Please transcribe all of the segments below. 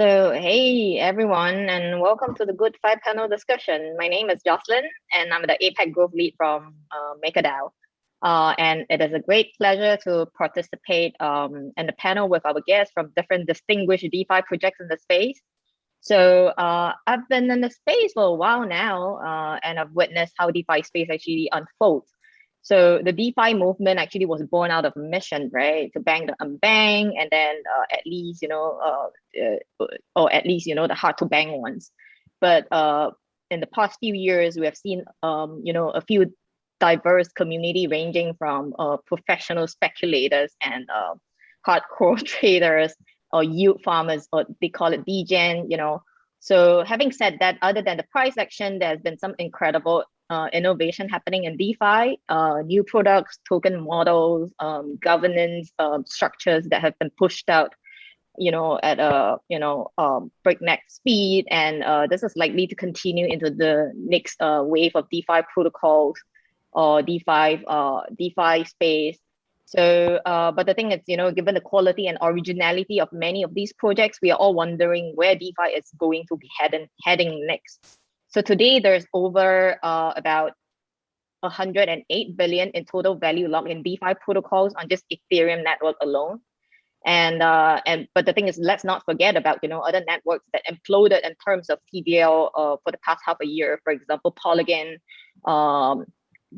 So, hey everyone, and welcome to the GoodFi panel discussion. My name is Jocelyn, and I'm the APAC Growth Lead from uh, MakerDAO. Uh, and it is a great pleasure to participate um, in the panel with our guests from different distinguished DeFi projects in the space. So uh, I've been in the space for a while now, uh, and I've witnessed how DeFi space actually unfolds. So the DeFi movement actually was born out of a mission, right? To bank the unbanked, and then uh, at least you know, uh, uh, or at least you know the hard to bank ones. But uh, in the past few years, we have seen um, you know a few diverse community ranging from uh, professional speculators and uh, hardcore traders or yield farmers, or they call it degen, you know. So having said that, other than the price action, there's been some incredible uh, innovation happening in DeFi, uh, new products, token models, um, governance uh, structures that have been pushed out, you know, at a you know um, breakneck speed, and uh, this is likely to continue into the next uh, wave of DeFi protocols or DeFi uh, DeFi space. So, but the thing is, you know, given the quality and originality of many of these projects, we are all wondering where DeFi is going to be heading heading next. So today there's over uh, about 108 billion in total value locked in DeFi protocols on just Ethereum network alone. And uh, and but the thing is, let's not forget about you know other networks that imploded in terms of TVL uh, for the past half a year. For example, Polygon, um,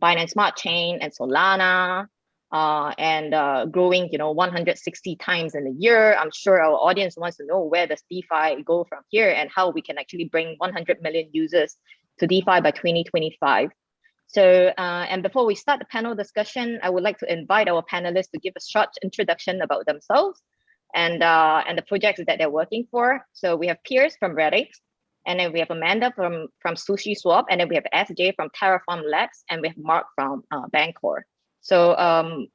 Binance Smart Chain, and Solana uh, and uh, growing, you know, 160 times in a year. I'm sure our audience wants to know where does DeFi go from here and how we can actually bring 100 million users to DeFi by 2025. So, uh, and before we start the panel discussion, I would like to invite our panelists to give a short introduction about themselves and uh, and the projects that they're working for. So we have Piers from Radix, and then we have Amanda from, from Sushi Swap, and then we have SJ from Terraform Labs, and we have Mark from uh, Bancor. So um,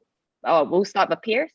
oh, we'll start with Piers.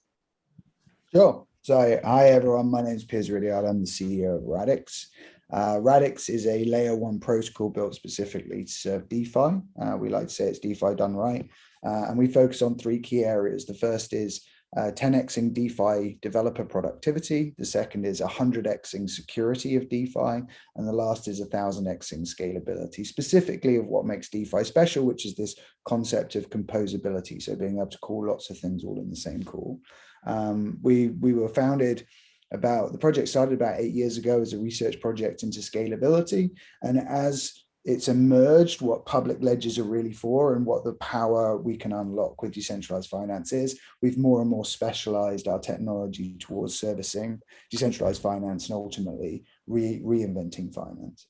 Sure. So hi everyone, my name is Piers Ridyard. I'm the CEO of Radix. Uh, Radix is a layer one protocol built specifically to serve DeFi. Uh, we like to say it's DeFi done right. Uh, and we focus on three key areas. The first is uh, 10xing DeFi developer productivity. The second is 100xing security of DeFi. And the last is 1000xing scalability, specifically of what makes DeFi special, which is this concept of composability. So being able to call lots of things all in the same call. Um, we, we were founded about, the project started about eight years ago as a research project into scalability. And as it's emerged what public ledgers are really for and what the power we can unlock with decentralized finance is. We've more and more specialized our technology towards servicing decentralized finance and ultimately re reinventing finance.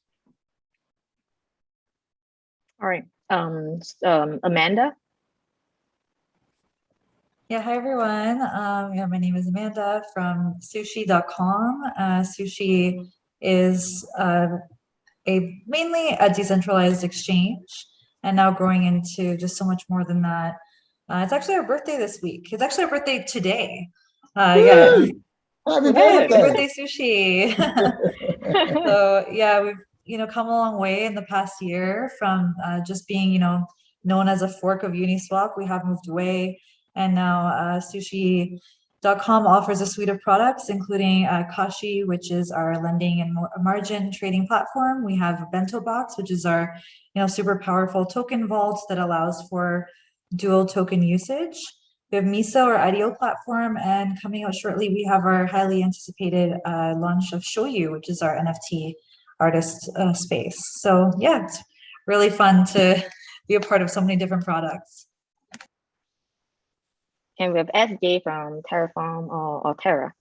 All right, um, um, Amanda. Yeah, hi everyone. Um, yeah, my name is Amanda from sushi.com. Uh, sushi is uh, a mainly a decentralized exchange and now growing into just so much more than that. Uh, it's actually our birthday this week. It's actually our birthday today. Uh, yeah. Happy birthday. birthday sushi. so yeah, we've you know come a long way in the past year from uh, just being you know known as a fork of Uniswap. We have moved away, and now uh, sushi Com offers a suite of products, including uh, Kashi, which is our lending and margin trading platform. We have Bento Box, which is our you know, super powerful token vault that allows for dual token usage. We have Miso, our IDO platform, and coming out shortly, we have our highly anticipated uh, launch of Shoyu, which is our NFT artist uh, space. So yeah, it's really fun to be a part of so many different products. And we have SJ from Terraform or, or Terra.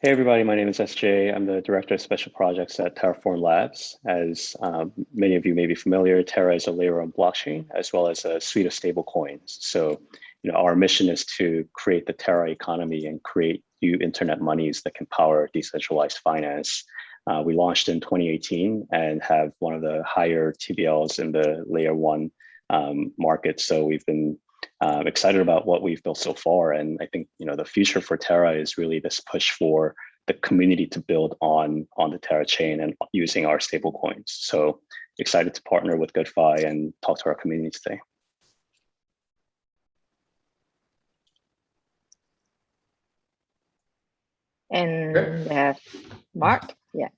Hey everybody, my name is SJ. I'm the Director of Special Projects at Terraform Labs. As um, many of you may be familiar, Terra is a layer on blockchain as well as a suite of stable coins. So you know, our mission is to create the Terra economy and create new internet monies that can power decentralized finance. Uh, we launched in 2018 and have one of the higher TVLs in the layer one um, market. So we've been um, excited about what we've built so far. And I think, you know, the future for Terra is really this push for the community to build on, on the Terra chain and using our stable coins. So excited to partner with GoodFi and talk to our community today. And Okay. Mark. Yeah.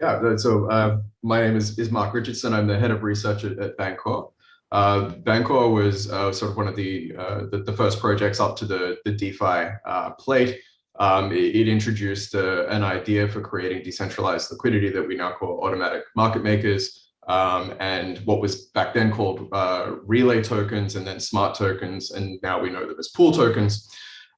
Yeah, so uh, my name is, is Mark Richardson. I'm the head of research at, at Bancor. Uh, Bancor was uh, sort of one of the, uh, the, the first projects up to the, the DeFi uh, plate. Um, it, it introduced uh, an idea for creating decentralized liquidity that we now call automatic market makers. Um, and what was back then called uh, relay tokens and then smart tokens. And now we know them as pool tokens.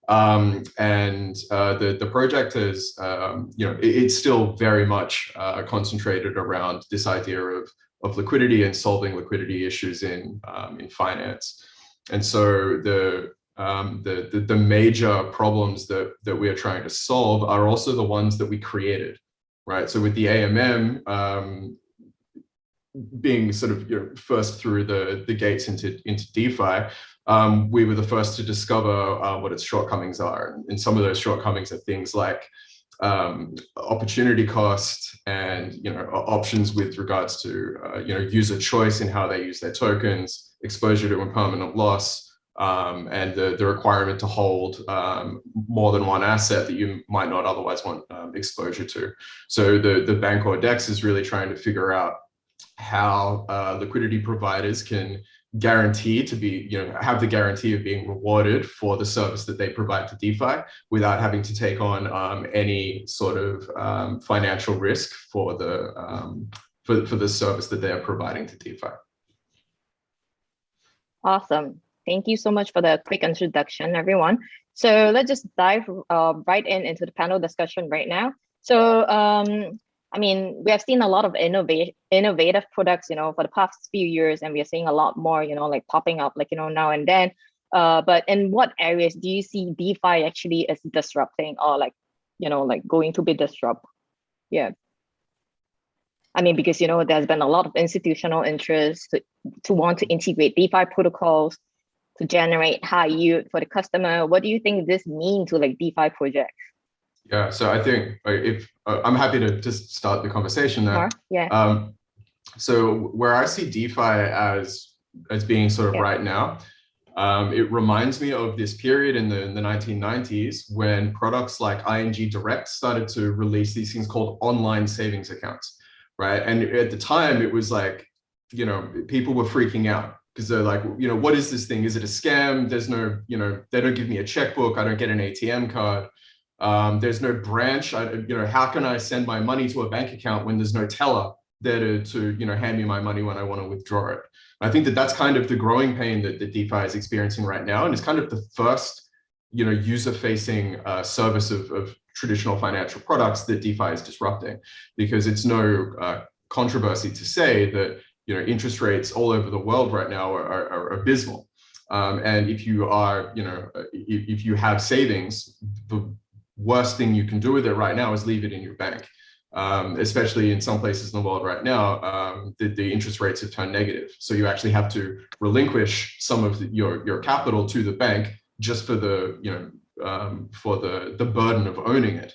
Um, and the, the project is, um, you know, it, it's still very much concentrated around this idea of, of liquidity and solving liquidity issues in, um, in finance. And so the, um, the, the, the major problems that, that we are trying to solve are also the ones that we created, right? So with the AMM, um, being sort of you know, first through the, the gates into, into DeFi, um, we were the first to discover uh, what its shortcomings are. And some of those shortcomings are things like um, opportunity cost and you know options with regards to uh, you know user choice in how they use their tokens, exposure to impermanent loss, um, and the, the requirement to hold um, more than one asset that you might not otherwise want um, exposure to. So the, the Bancor DEX is really trying to figure out how uh, liquidity providers can guarantee to be, you know, have the guarantee of being rewarded for the service that they provide to DeFi without having to take on um, any sort of um, financial risk for the um, for, for the service that they are providing to DeFi. Awesome. Thank you so much for the quick introduction, everyone. So let's just dive uh, right in into the panel discussion right now. So um, I mean, we have seen a lot of innovative products, you know, for the past few years, and we are seeing a lot more, you know, like popping up, like, you know, now and then. Uh, but in what areas do you see DeFi actually as disrupting or like, you know, like going to be disrupt? Yeah. I mean, because, you know, there's been a lot of institutional interest to, to want to integrate DeFi protocols to generate high yield for the customer. What do you think this mean to like DeFi projects? Yeah, so I think if uh, I'm happy to just start the conversation there. Mark? Yeah. Um, so where I see DeFi as as being sort of Yeah. right now, um, it reminds me of this period in the, in the 1990s when products like ING Direct started to release these things called online savings accounts, right? And at the time, it was like, you know, people were freaking out because they're like, you know, what is this thing? Is it a scam? There's no, you know, they don't give me a checkbook. I don't get an ATM card. Um, there's no branch. I, you know, how can I send my money to a bank account when there's no teller there to, to you know, hand me my money when I want to withdraw it? I think that that's kind of the growing pain that, that DeFi is experiencing right now. And it's kind of the first, you know, user-facing uh, service of, of traditional financial products that DeFi is disrupting, because it's no uh, controversy to say that, you know, interest rates all over the world right now are, are, are abysmal. Um, and if you are, you know, if, if you have savings, the worst thing you can do with it right now is leave it in your bank. Um, especially in some places in the world right now, um, the, the interest rates have turned negative. So you actually have to relinquish some of the, your, your capital to the bank just for the, you know, um, for the, the burden of owning it.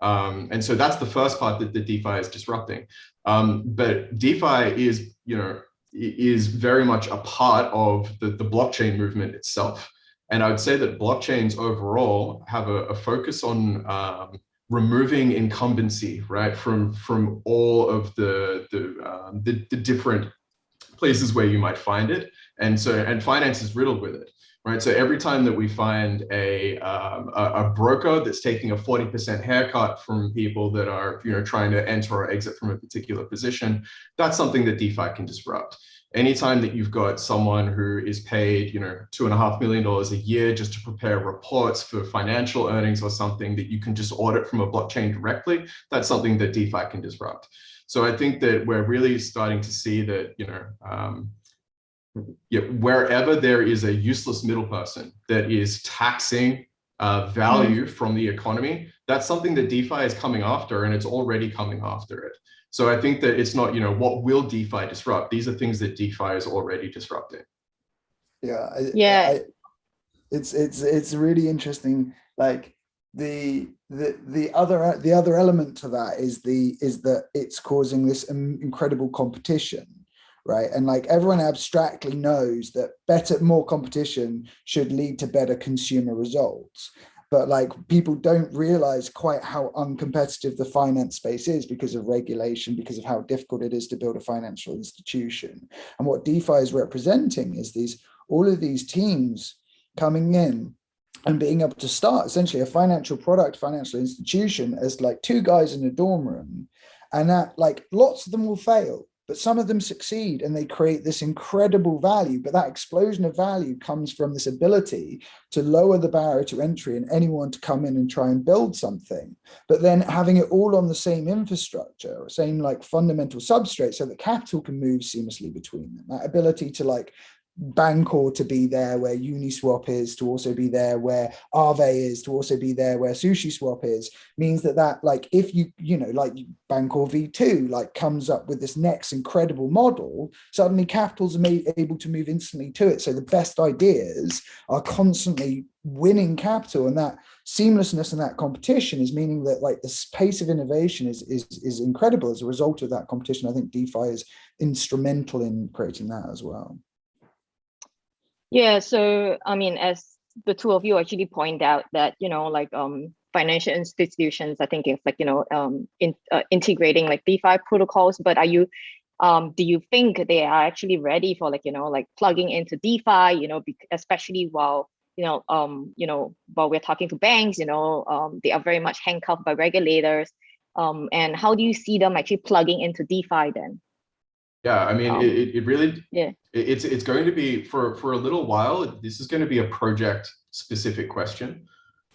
Um, and so that's the first part that the DeFi is disrupting. Um, but DeFi is, you know, is very much a part of the, the blockchain movement itself. And I would say that blockchains overall have a, a focus on um, removing incumbency, right, from from all of the the, um, the the different places where you might find it, and so and finance is riddled with it, right. So every time that we find a um, a, a broker that's taking a forty percent haircut from people that are you know trying to enter or exit from a particular position, that's something that DeFi can disrupt anytime that you've got someone who is paid, you know, two and a half million dollars a year just to prepare reports for financial earnings or something that you can just audit from a blockchain directly, that's something that DeFi can disrupt. So I think that we're really starting to see that, you know, um, yeah, wherever there is a useless middle person that is taxing uh, value from the economy, that's something that DeFi is coming after and it's already coming after it. So I think that it's not, you know, what will DeFi disrupt? These are things that DeFi is already disrupting. Yeah. I- Yeah. I- it's it's it's really interesting. Like the the the other the other element to that is the is that it's causing this incredible competition right and like everyone abstractly knows that better more competition should lead to better consumer results but like people don't realize quite how uncompetitive the finance space is because of regulation, because of how difficult it is to build a financial institution. And what DeFi is representing is these all of these teams coming in and being able to start essentially a financial product, financial institution as like two guys in a dorm room. And that like lots of them will fail but some of them succeed and they create this incredible value. But that explosion of value comes from this ability to lower the barrier to entry and anyone to come in and try and build something. But then having it all on the same infrastructure, same like fundamental substrate so that capital can move seamlessly between them. That ability to like Bancor to be there where Uniswap is, to also be there where Aave is, to also be there where SushiSwap is, means that that like if you, you know, like Bancor V2 like comes up with this next incredible model, suddenly capitals are made, able to move instantly to it. So the best ideas are constantly winning capital and that seamlessness and that competition is meaning that like the pace of innovation is, is, is incredible as a result of that competition. I think DeFi is instrumental in creating that as well. Yeah, so I mean, as the two of you actually point out that, you know, like um financial institutions, I think it's like, you know, um in uh, integrating like DeFi protocols, but are you um do you think they are actually ready for like, you know, like plugging into DeFi, you know, especially while you know, um, you know, while we're talking to banks, you know, um, they are very much handcuffed by regulators. Um, and how do you see them actually plugging into DeFi then? Yeah, I mean, um, it, it really, yeah, it's it's going to be for for a little while. This is going to be a project specific question.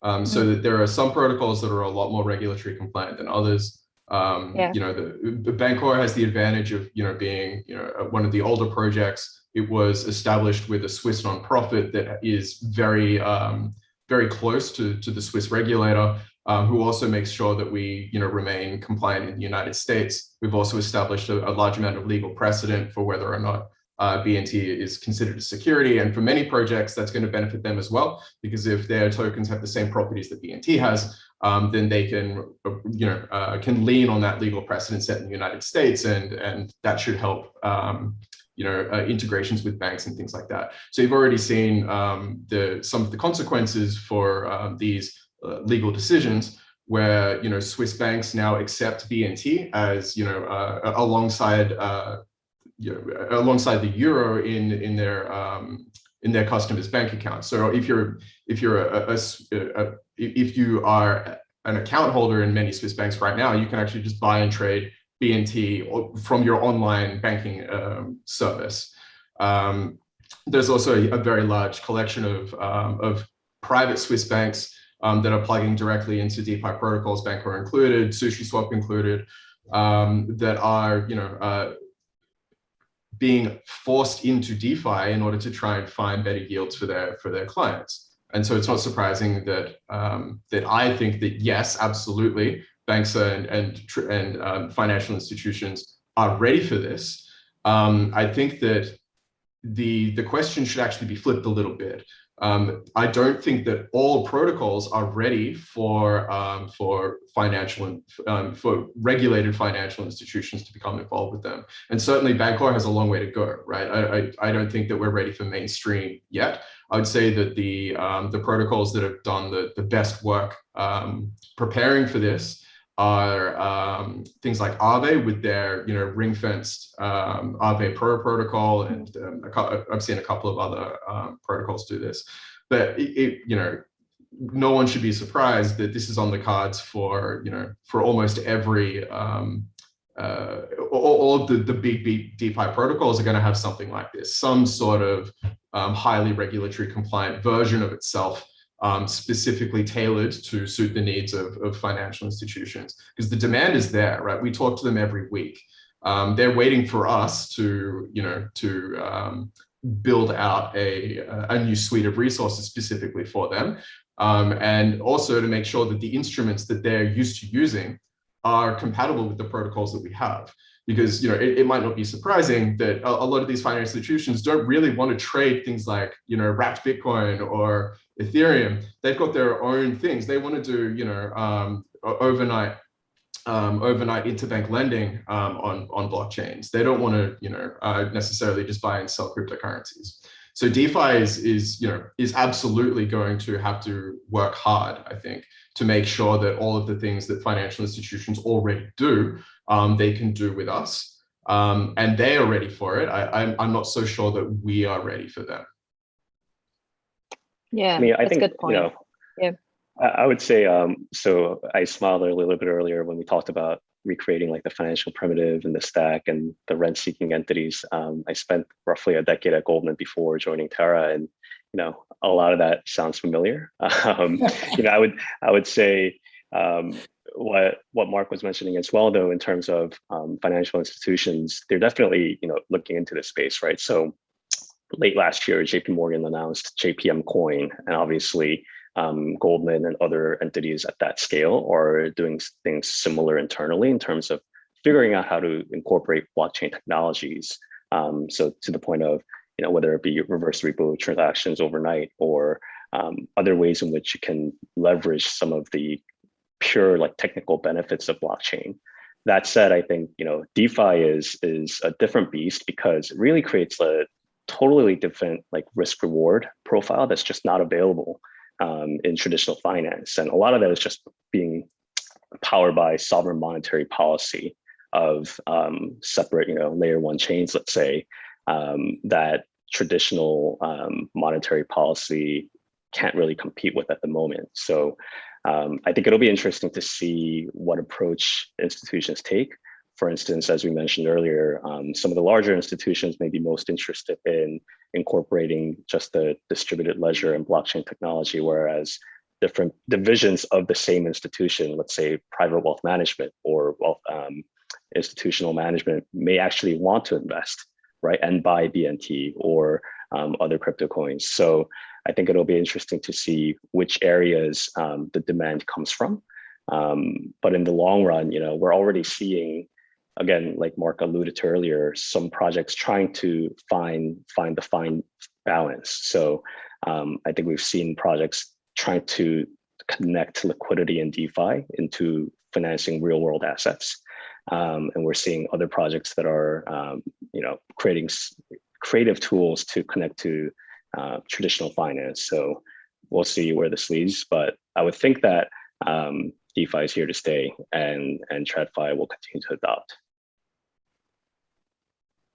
Um, so mm-hmm. that there are some protocols that are a lot more regulatory compliant than others. Um, yeah. You know, the, the Bancor has the advantage of you know being you know one of the older projects. It was established with a Swiss nonprofit that is very um, very close to to the Swiss regulator um, who also makes sure that we you know, remain compliant in the United States. We've also established a, a large amount of legal precedent for whether or not uh, BNT is considered a security. And for many projects, that's going to benefit them as well, because if their tokens have the same properties that BNT has, um, then they can, you know, uh, can lean on that legal precedent set in the United States, and and that should help, um, you know, uh, integrations with banks and things like that. So you've already seen um, the some of the consequences for um, these uh, legal decisions where you know Swiss banks now accept BNT as you know uh, alongside uh, you know, alongside the euro in in their um, in their customers' bank accounts. So if you're if you're a, a, a, if you are an account holder in many Swiss banks right now, you can actually just buy and trade BNT from your online banking um, service. Um, there's also a, very large collection of um, of private Swiss banks um, that are plugging directly into DeFi protocols, Bancor included, SushiSwap included, um, that are, you know, uh, being forced into DeFi in order to try and find better yields for their for their clients. And so it's not surprising that um, that I think that yes, absolutely, banks and and and um, financial institutions are ready for this. Um, I think that the the question should actually be flipped a little bit. Um, I don't think that all protocols are ready for um, for financial um, for regulated financial institutions to become involved with them. And certainly Bancor has a long way to go, right? I, I, I don't think that we're ready for mainstream yet. I would say that the um, the protocols that have done the, the best work um, preparing for this are um, things like Aave with their, you know, ring-fenced um, Aave Pro protocol, and um, I've seen a couple of other um, protocols do this. But it, it, you know, no one should be surprised that this is on the cards for, you know, for almost every, um, uh, all, all, of the, the big, big DeFi protocols are going to have something like this, some sort of um, highly regulatory compliant version of itself um, specifically tailored to suit the needs of, of financial institutions because the demand is there, right? We talk to them every week. Um, they're waiting for us to, you know, to um, build out a, a new suite of resources specifically for them. Um, and also to make sure that the instruments that they're used to using are compatible with the protocols that we have because you know it, it, might not be surprising that a, a, lot of these financial institutions don't really want to trade things like you know wrapped Bitcoin or Ethereum. They've got their own things. They want to do you know um, overnight um, overnight interbank lending um, on on blockchains. They don't want to you know uh, necessarily just buy and sell cryptocurrencies. So DeFi is, is, you know, is absolutely going to have to work hard, I think, to make sure that all of the things that financial institutions already do, um, they can do with us. Um, and they are ready for it. I, I'm, I'm not so sure that we are ready for them. Yeah, I mean, I that's think, a good you know, Yeah. I, I would say, um, so I smiled a little bit earlier when we talked about recreating like the financial primitive and the stack and the rent seeking entities. Um, I spent roughly a decade at Goldman before joining Terra and, you know, a lot of that sounds familiar. Um, you know, I would, I would say, um, what what Mark was mentioning as well, though, in terms of um, financial institutions, they're definitely you know looking into this space, right? So late last year, JP Morgan announced JPM Coin, and obviously um, Goldman and other entities at that scale are doing things similar internally in terms of figuring out how to incorporate blockchain technologies. Um, so to the point of you know whether it be reverse repo transactions overnight or um, other ways in which you can leverage some of the pure like technical benefits of blockchain. That said, I think you know DeFi is is a different beast because it really creates a totally different like risk reward profile that's just not available um, in traditional finance, and a lot of that is just being powered by sovereign monetary policy of um, separate you know layer one chains, let's say um, that traditional um, monetary policy can't really compete with at the moment. So um, I think it'll be interesting to see what approach institutions take. For instance, as we mentioned earlier, um, some of the larger institutions may be most interested in incorporating just the distributed ledger and blockchain technology, whereas different divisions of the same institution, let's say private wealth management or wealth um, institutional management may actually want to invest, right, and buy BNT or um, other crypto coins. So I think it'll be interesting to see which areas um, the demand comes from. Um, but in the long run, you know, we're already seeing, again, like Mark alluded to earlier, some projects trying to find find the fine balance. So um, I think we've seen projects trying to connect liquidity and DeFi into financing real world assets. Um, and we're seeing other projects that are, um, you know, creating creative tools to connect to uh, traditional finance. So we'll see where this leads, but I would think that um, DeFi is here to stay and, and TradFi will continue to adopt.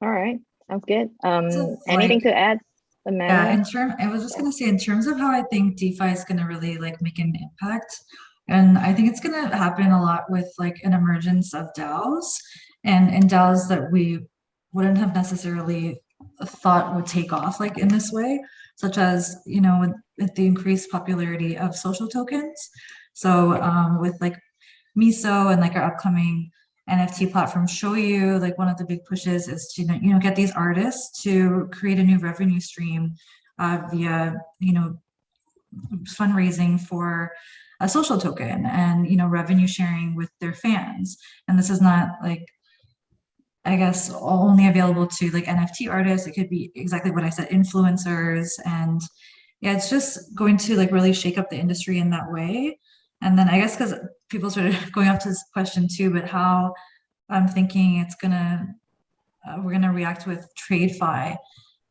All right, sounds good. Um, So, anything like- to add, Yeah, in term, I was just gonna say, in terms of how I think DeFi is gonna really like make an impact. And I think it's gonna happen a lot with like an emergence of DAOs and, and DAOs that we wouldn't have necessarily thought would take off like in this way, such as, you know, with, with the increased popularity of social tokens. So um, with like Miso and like our upcoming NFT platform Shoyu like one of the big pushes is to you know get these artists to create a new revenue stream uh, via you know fundraising for a social token and you know revenue sharing with their fans and this is not like I guess only available to like NFT artists. It could be exactly what I said, influencers, and yeah, it's just going to like really shake up the industry in that way. And then I guess because people started going off to this question too, but how I'm thinking it's gonna uh, we're gonna react with TradeFi.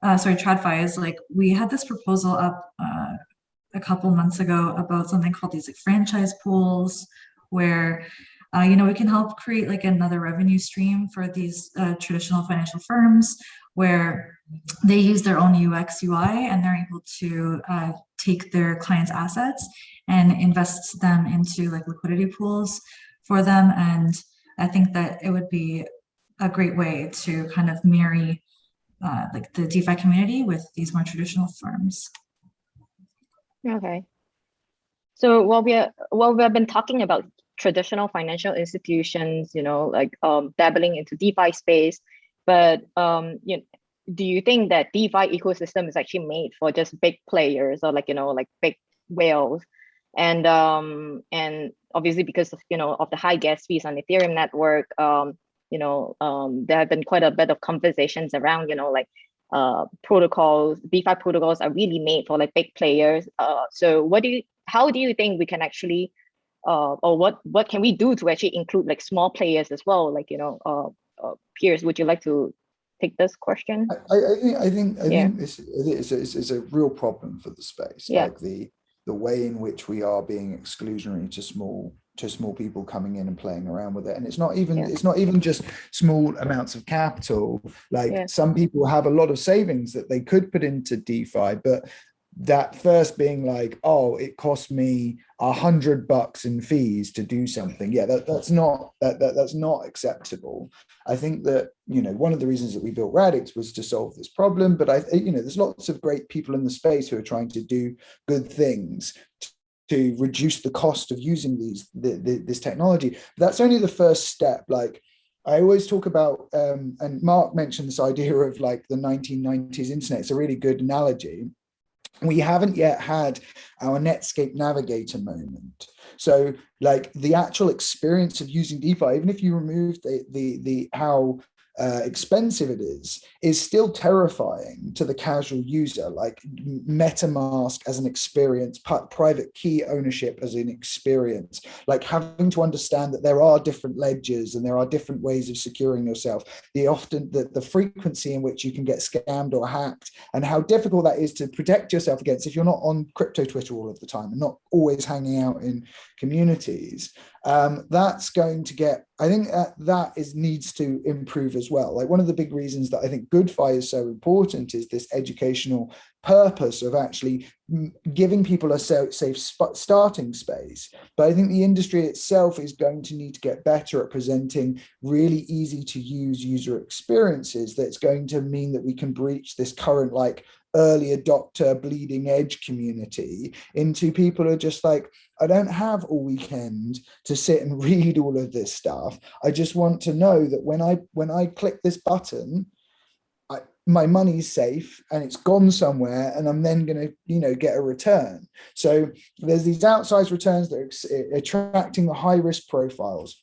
Uh, sorry, TradFi is like we had this proposal up uh, a couple months ago about something called these like franchise pools, where uh, you know we can help create like another revenue stream for these uh, traditional financial firms where they use their own UX UI and they're able to uh, take their clients' assets and invest them into like liquidity pools for them. And I think that it would be a great way to kind of marry uh, like the DeFi community with these more traditional firms. Okay. So while we are, while we have been talking about traditional financial institutions, you know, like um, dabbling into DeFi space, but um, you know, do you think that DeFi ecosystem is actually made for just big players or like you know like big whales, and um and obviously because of you know of the high gas fees on Ethereum network, um you know um there have been quite a bit of conversations around you know like uh protocols DeFi protocols are really made for like big players. Uh, so what do you how do you think we can actually uh, or what what can we do to actually include like small players as well like you know uh, uh Piers would you like to take this question? I, I think I think I Yeah. think this is a, it's, it's a real problem for the space. Yeah. Like the the way in which we are being exclusionary to small to small people coming in and playing around with it. And it's not even Yeah. it's not even just small amounts of capital. Like Yeah. some people have a lot of savings that they could put into DeFi, but that first being like, oh, it cost me a hundred bucks in fees to do something. Yeah, that, that's not that, that that's not acceptable. I think that you know one of the reasons that we built Radix was to solve this problem. But I, you know, there's lots of great people in the space who are trying to do good things to reduce the cost of using these the, the, this technology. That's only the first step. Like I always talk about, um, and Mark mentioned this idea of like the 1990s internet. It's a really good analogy we haven't yet had our Netscape Navigator moment. So like the actual experience of using DeFi, even if you remove the, the, the how uh, expensive it is, is still terrifying to the casual user, like MetaMask as an experience, private key ownership as an experience, like having to understand that there are different ledgers and there are different ways of securing yourself, the often the, the frequency in which you can get scammed or hacked, and how difficult that is to protect yourself against if you're not on crypto Twitter all of the time and not always hanging out in communities um, that's going to get, I think that, that is needs to improve as well. Like one of the big reasons that I think GoodFi is so important is this educational purpose of actually giving people a safe starting space. But I think the industry itself is going to need to get better at presenting really easy to use user experiences that's going to mean that we can breach this current like early adopter bleeding edge community into people who are just like I don't have all weekend to sit and read all of this stuff. I just want to know that when I when I click this button, I, my money's safe and it's gone somewhere and I'm then going to, you know, get a return. So there's these outsized returns that are attracting the high risk profiles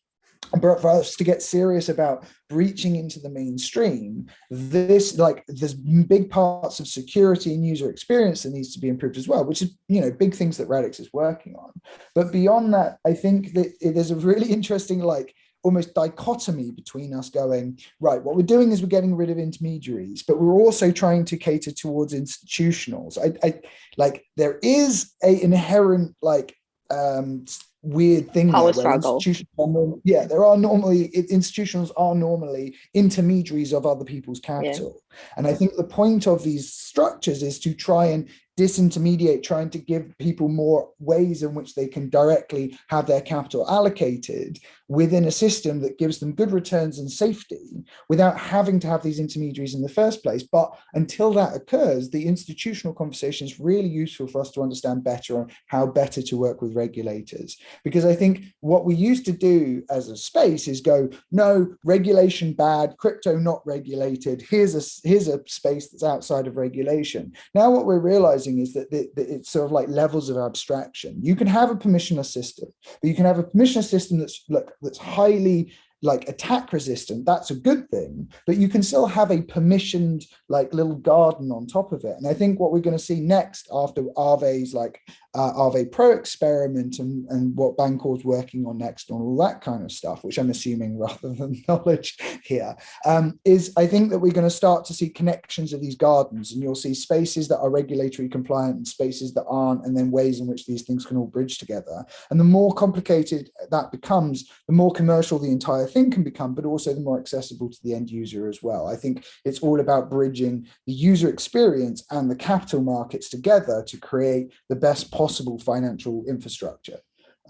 but for us to get serious about breaching into the mainstream, this like there's big parts of security and user experience that needs to be improved as well, which is you know big things that Radix is working on. But beyond that, I think that there's a really interesting like almost dichotomy between us going right what we're doing is we're getting rid of intermediaries but we're also trying to cater towards institutionals i, I like there is a inherent like um weird thing power there, struggle. Normal, yeah there are normally institutions are normally intermediaries of other people's capital. Yeah. and i think the point of these structures is to try and disintermediate, trying to give people more ways in which they can directly have their capital allocated within a system that gives them good returns and safety without having to have these intermediaries in the first place. But until that occurs, the institutional conversation is really useful for us to understand better on how better to work with regulators. Because I think what we used to do as a space is go, no, regulation bad, crypto not regulated, here's a, here's a space that's outside of regulation. Now what we're realizing is that, it's sort of like levels of abstraction. You can have a permissionless system, but you can have a permissionless system that's look that's highly like attack resistant, that's a good thing, but you can still have a permissioned like little garden on top of it. And I think what we're going to see next after Aave's like uh, Aave Pro experiment and, and what Bancor's working on next and all that kind of stuff, which I'm assuming rather than knowledge here, um, is I think that we're going to start to see connections of these gardens and you'll see spaces that are regulatory compliant and spaces that aren't, and then ways in which these things can all bridge together. And the more complicated that becomes, the more commercial the entire thing can become, but also the more accessible to the end user as well. I think it's all about bridging the user experience and the capital markets together to create the best possible financial infrastructure.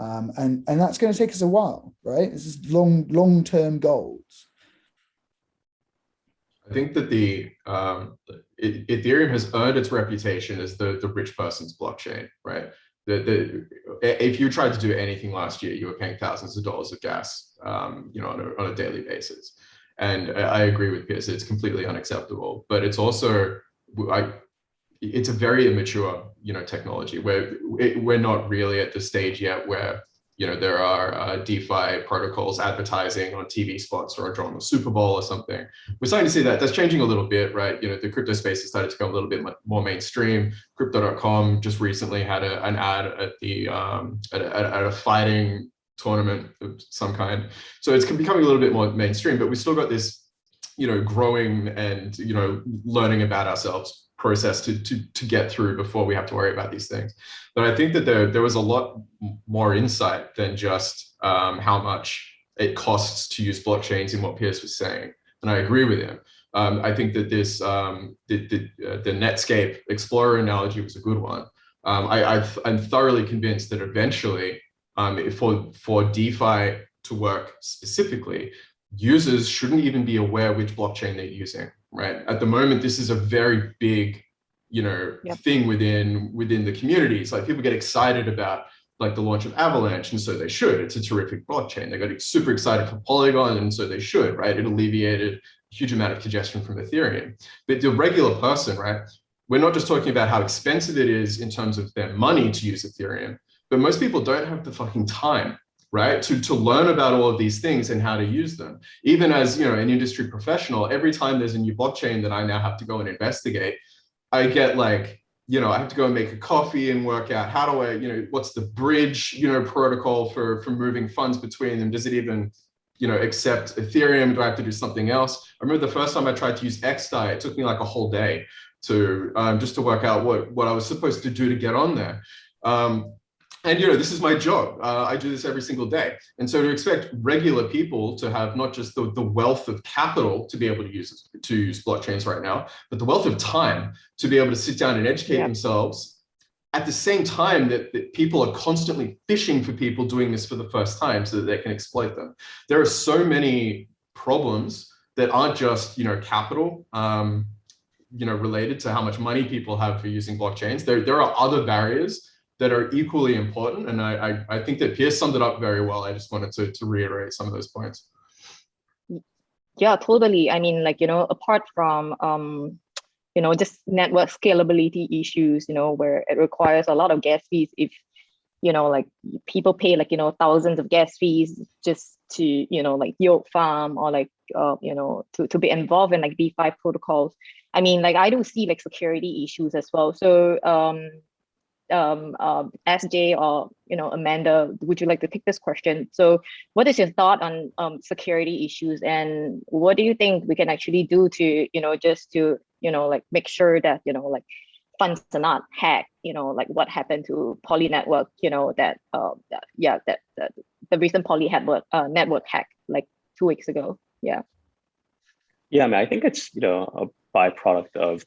Um, and, and that's going to take us a while, right? This is long, long-term goals. I think that the um, Ethereum has earned its reputation as the, the rich person's blockchain, right? The, the, if you tried to do anything last year, you were paying thousands of dollars of gas, um, you know, on a, on a daily basis. And I agree with Piers, it's completely unacceptable, but it's also, I, it's a very immature, you know, technology where we're not really at the stage yet where, you know, there are uh, DeFi protocols advertising on TV spots or on the Super Bowl or something. We're starting to see that. That's changing a little bit, right? You know, the crypto space has started to become a little bit more mainstream. Crypto.com just recently had a, an ad at the um, at, a, at a fighting tournament of some kind. So it's becoming a little bit more mainstream, but we still got this you know, growing and, you know, learning about ourselves process to, to, to get through before we have to worry about these things. But I think that there, there was a lot more insight than just um, how much it costs to use blockchains in what Piers was saying. And I agree with him. Um, I think that this, um, the, the, uh, the Netscape Explorer analogy was a good one. Um, I, am thoroughly convinced that eventually um, for, for DeFi to work specifically, users shouldn't even be aware which blockchain they're using, right? At the moment, this is a very big, you know, yep. thing within within the communities. Like people get excited about like the launch of Avalanche, and so they should. It's a terrific blockchain. They got super excited for Polygon, and so they should, right? It alleviated a huge amount of congestion from Ethereum. But the regular person, right? We're not just talking about how expensive it is in terms of their money to use Ethereum, but most people don't have the fucking time right? To to learn about all of these things and how to use them. Even as you know an industry professional every time there's a new blockchain that i now have to go and investigate i get like you know i have to go and make a coffee and work out how do i you know what's the bridge you know protocol for for moving funds between them? Does it even you know accept ethereum? Do i have to do something else? I remember the first time i tried to use xdai it took me like a whole day to um, just to work out what what i was supposed to do to get on there. Um, and you know this is my job. Uh, i do this every single day. And so to expect regular people to have not just the, the wealth of capital to be able to use to use blockchains right now but the wealth of time to be able to sit down and educate yeah. themselves at the same time that, that people are constantly fishing for people doing this for the first time so that they can exploit them. There are so many problems that aren't just you know capital um, you know related to how much money people have for using blockchains. There there are other barriers that are equally important. And I, I, I think that Piers summed it up very well. I just wanted to, to reiterate some of those points. Yeah, totally. I mean, like, you know, apart from, um, you know, just network scalability issues, you know, where it requires a lot of gas fees if, you know, like people pay like, you know, thousands of gas fees just to, you know, like yield farm or like, uh, you know, to, to be involved in like DeFi protocols. I mean, like I do see like security issues as well. So um, um, uh, SJ or you know Amanda, would you like to take this question? So, what is your thought on um, security issues, and what do you think we can actually do to you know just to you know like make sure that you know like funds are not hacked? You know, like what happened to Poly Network? You know that, uh, that yeah that, that the recent Poly network uh, network hack like two weeks ago. Yeah. Yeah, I mean, I think it's you know a byproduct of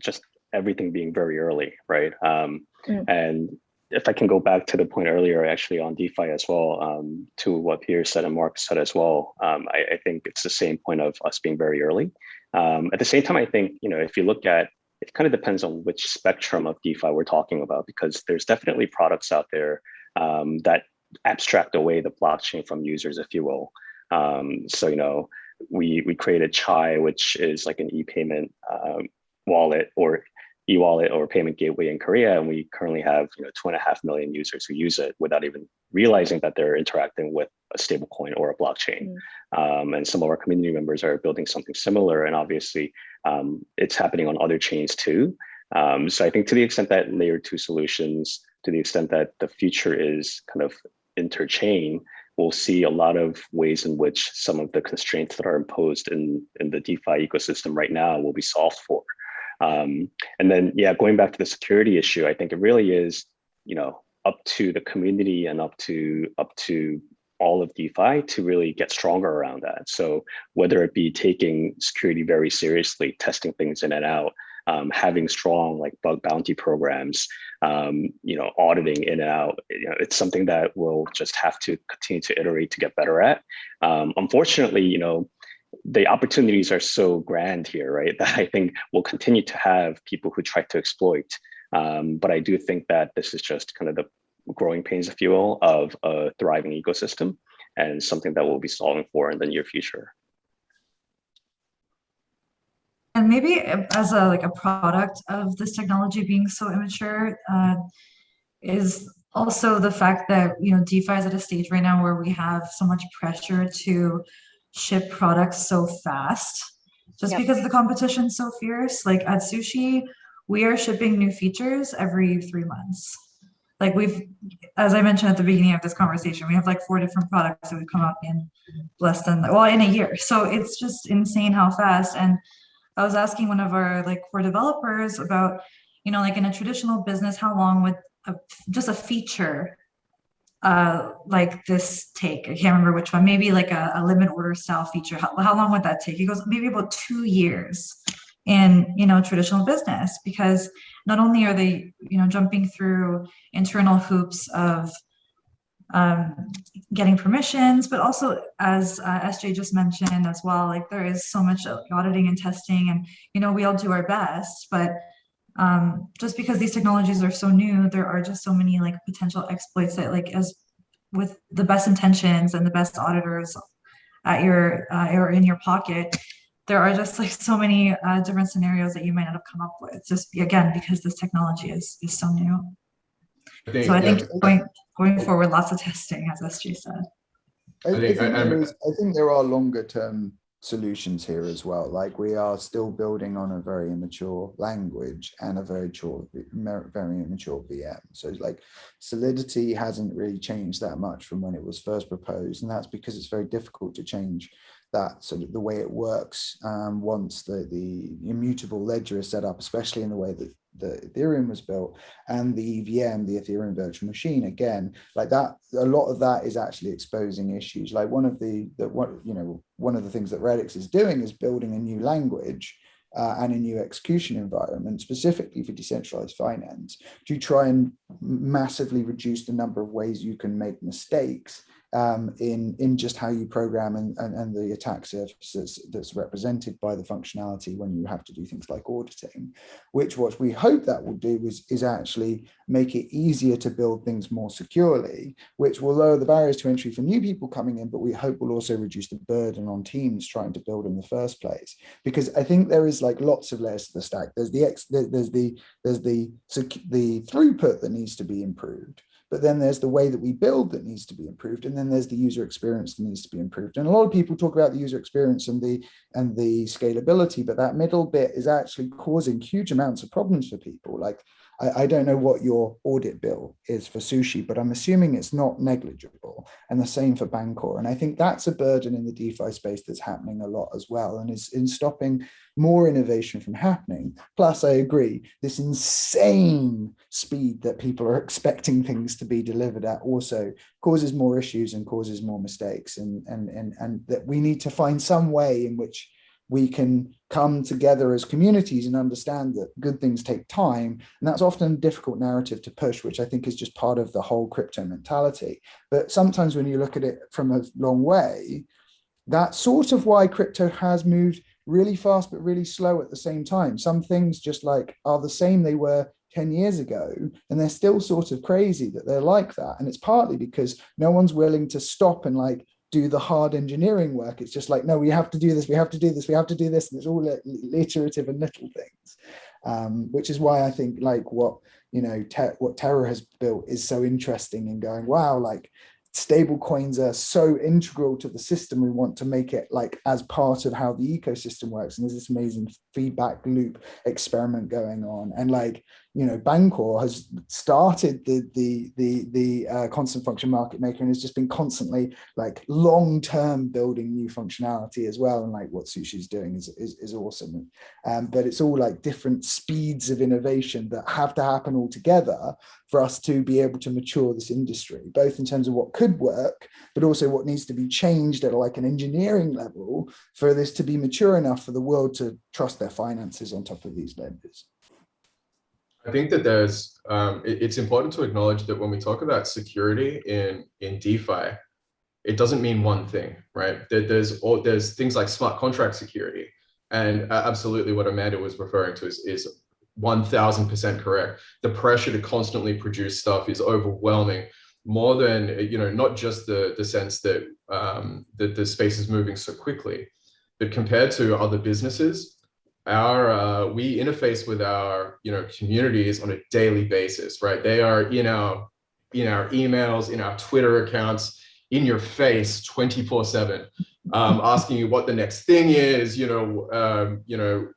just everything being very early, right? Um, mm. And if I can go back to the point earlier, actually on DeFi as well, um, to what Pierre said and Mark said as well, um, I, I, think it's the same point of us being very early. Um, at the same time, I think, you know, if you look at, it kind of depends on which spectrum of DeFi we're talking about, because there's definitely products out there um, that abstract away the blockchain from users, if you will. Um, so, you know, we, we created Chai, which is like an e-payment um, wallet or e-wallet or payment gateway in Korea, and we currently have you know two and a half million users who use it without even realizing that they're interacting with a stablecoin or a blockchain. Mm. Um, and some of our community members are building something similar, and obviously um, it's happening on other chains too. Um, so I think to the extent that layer two solutions, to the extent that the future is kind of interchain, we'll see a lot of ways in which some of the constraints that are imposed in, in the DeFi ecosystem right now will be solved for. Um, and then, yeah, going back to the security issue, I think it really is, you know, up to the community and up to up to all of DeFi to really get stronger around that. So whether it be taking security very seriously, testing things in and out, um, having strong like bug bounty programs, um, you know, auditing in and out, you know, it's something that we'll just have to continue to iterate to get better at. Um, unfortunately, you know, the opportunities are so grand here, right? That I think we'll continue to have people who try to exploit. Um, but I do think that this is just kind of the growing pains, if you will, of a thriving ecosystem and something that we'll be solving for in the near future. And maybe as a like a product of this technology being so immature, uh, is also the fact that you know DeFi is at a stage right now where we have so much pressure to ship products so fast just yep. because the competition's so fierce. Like at Sushi, we are shipping new features every three months. like we've, as I mentioned at the beginning of this conversation, we have like four different products that we've come up in less than, well, in a year. So it's just insane how fast. And I was asking one of our like core developers about, you know, like in a traditional business, how long would a, just a feature uh, like this take? I can't remember which one, maybe like a, a limit order style feature. How, how long would that take? He goes, maybe about two years in, you know, traditional business, because not only are they, you know, jumping through internal hoops of um, getting permissions, but also as uh, SJ just mentioned as well, like there is so much auditing and testing and, you know, we all do our best, but um, just because these technologies are so new, there are just so many like potential exploits that like as with the best intentions and the best auditors at your uh, or in your pocket, there are just like so many uh, different scenarios that you might not have come up with just again because this technology is is so new. I think, so I think yeah. going going forward, lots of testing, as SJ said. I, I, think, I, is, I think there are longer term solutions here as well. Like we are still building on a very immature language and a very mature, very immature VM. So like Solidity hasn't really changed that much from when it was first proposed. And that's because it's very difficult to change that sort of the way it works um, once the, the immutable ledger is set up, especially in the way that the Ethereum was built and the EVM, the Ethereum virtual machine, again, like that, a lot of that is actually exposing issues. Like one of the, the what, you know, one of the things that Radix is doing is building a new language uh, and a new execution environment specifically for decentralized finance to try and massively reduce the number of ways you can make mistakes um, in, in just how you program and, and, and the attack surface that's, represented by the functionality when you have to do things like auditing, which what we hope that will do is, is actually make it easier to build things more securely, which will lower the barriers to entry for new people coming in, but we hope will also reduce the burden on teams trying to build in the first place. Because I think there is like lots of layers to the stack. There's the X, there's the there's the the throughput that needs to be improved but then there's the way that we build that needs to be improved and then there's the user experience that needs to be improved. And a lot of people talk about the user experience and the and the scalability but that middle bit is actually causing huge amounts of problems for people. Like I, I, don't know what your audit bill is for sushi, but I'm assuming it's not negligible. And the same for Bancor. And I think that's a burden in the DeFi space that's happening a lot as well and is in stopping more innovation from happening. Plus, I agree, this insane speed that people are expecting things to be delivered at also causes more issues and causes more mistakes. And, and, and, and that we need to find some way in which we can come together as communities and understand that good things take time. And that's often a difficult narrative to push, which I think is just part of the whole crypto mentality. But sometimes when you look at it from a long way, that's sort of why crypto has moved really fast, but really slow at the same time. Some things just like are the same they were 10 years ago, and they're still sort of crazy that they're like that. And it's partly because no one's willing to stop and like do the hard engineering work. It's just like, no, we have to do this, we have to do this, we have to do this. And it's all iterative and little things, um, which is why I think like what, you know, what Terra has built is so interesting in going, wow, like stable coins are so integral to the system we want to make it like as part of how the ecosystem works and there's this amazing feedback loop experiment going on and like you know bancor has started the the the the uh, constant function market maker and has just been constantly like long term building new functionality as well and like what sushi's doing is is, is awesome um, but it's all like different speeds of innovation that have to happen all together for us to be able to mature this industry, both in terms of what could work, but also what needs to be changed at like an engineering level for this to be mature enough for the world to trust their finances on top of these lenders. I think that there's, um, it, it's important to acknowledge that when we talk about security in, in DeFi, it doesn't mean one thing, right? There, there's all, there's things like smart contract security. And uh, absolutely what Amanda was referring to is, is 1000% correct. The pressure to constantly produce stuff is overwhelming more than, you know, not just the, the sense that, um, that the space is moving so quickly, but compared to other businesses, our uh, we interface with our you know communities on a daily basis right? They are in our in our emails in our twitter accounts in your face 24 7 um, asking you what the next thing is you know um, you know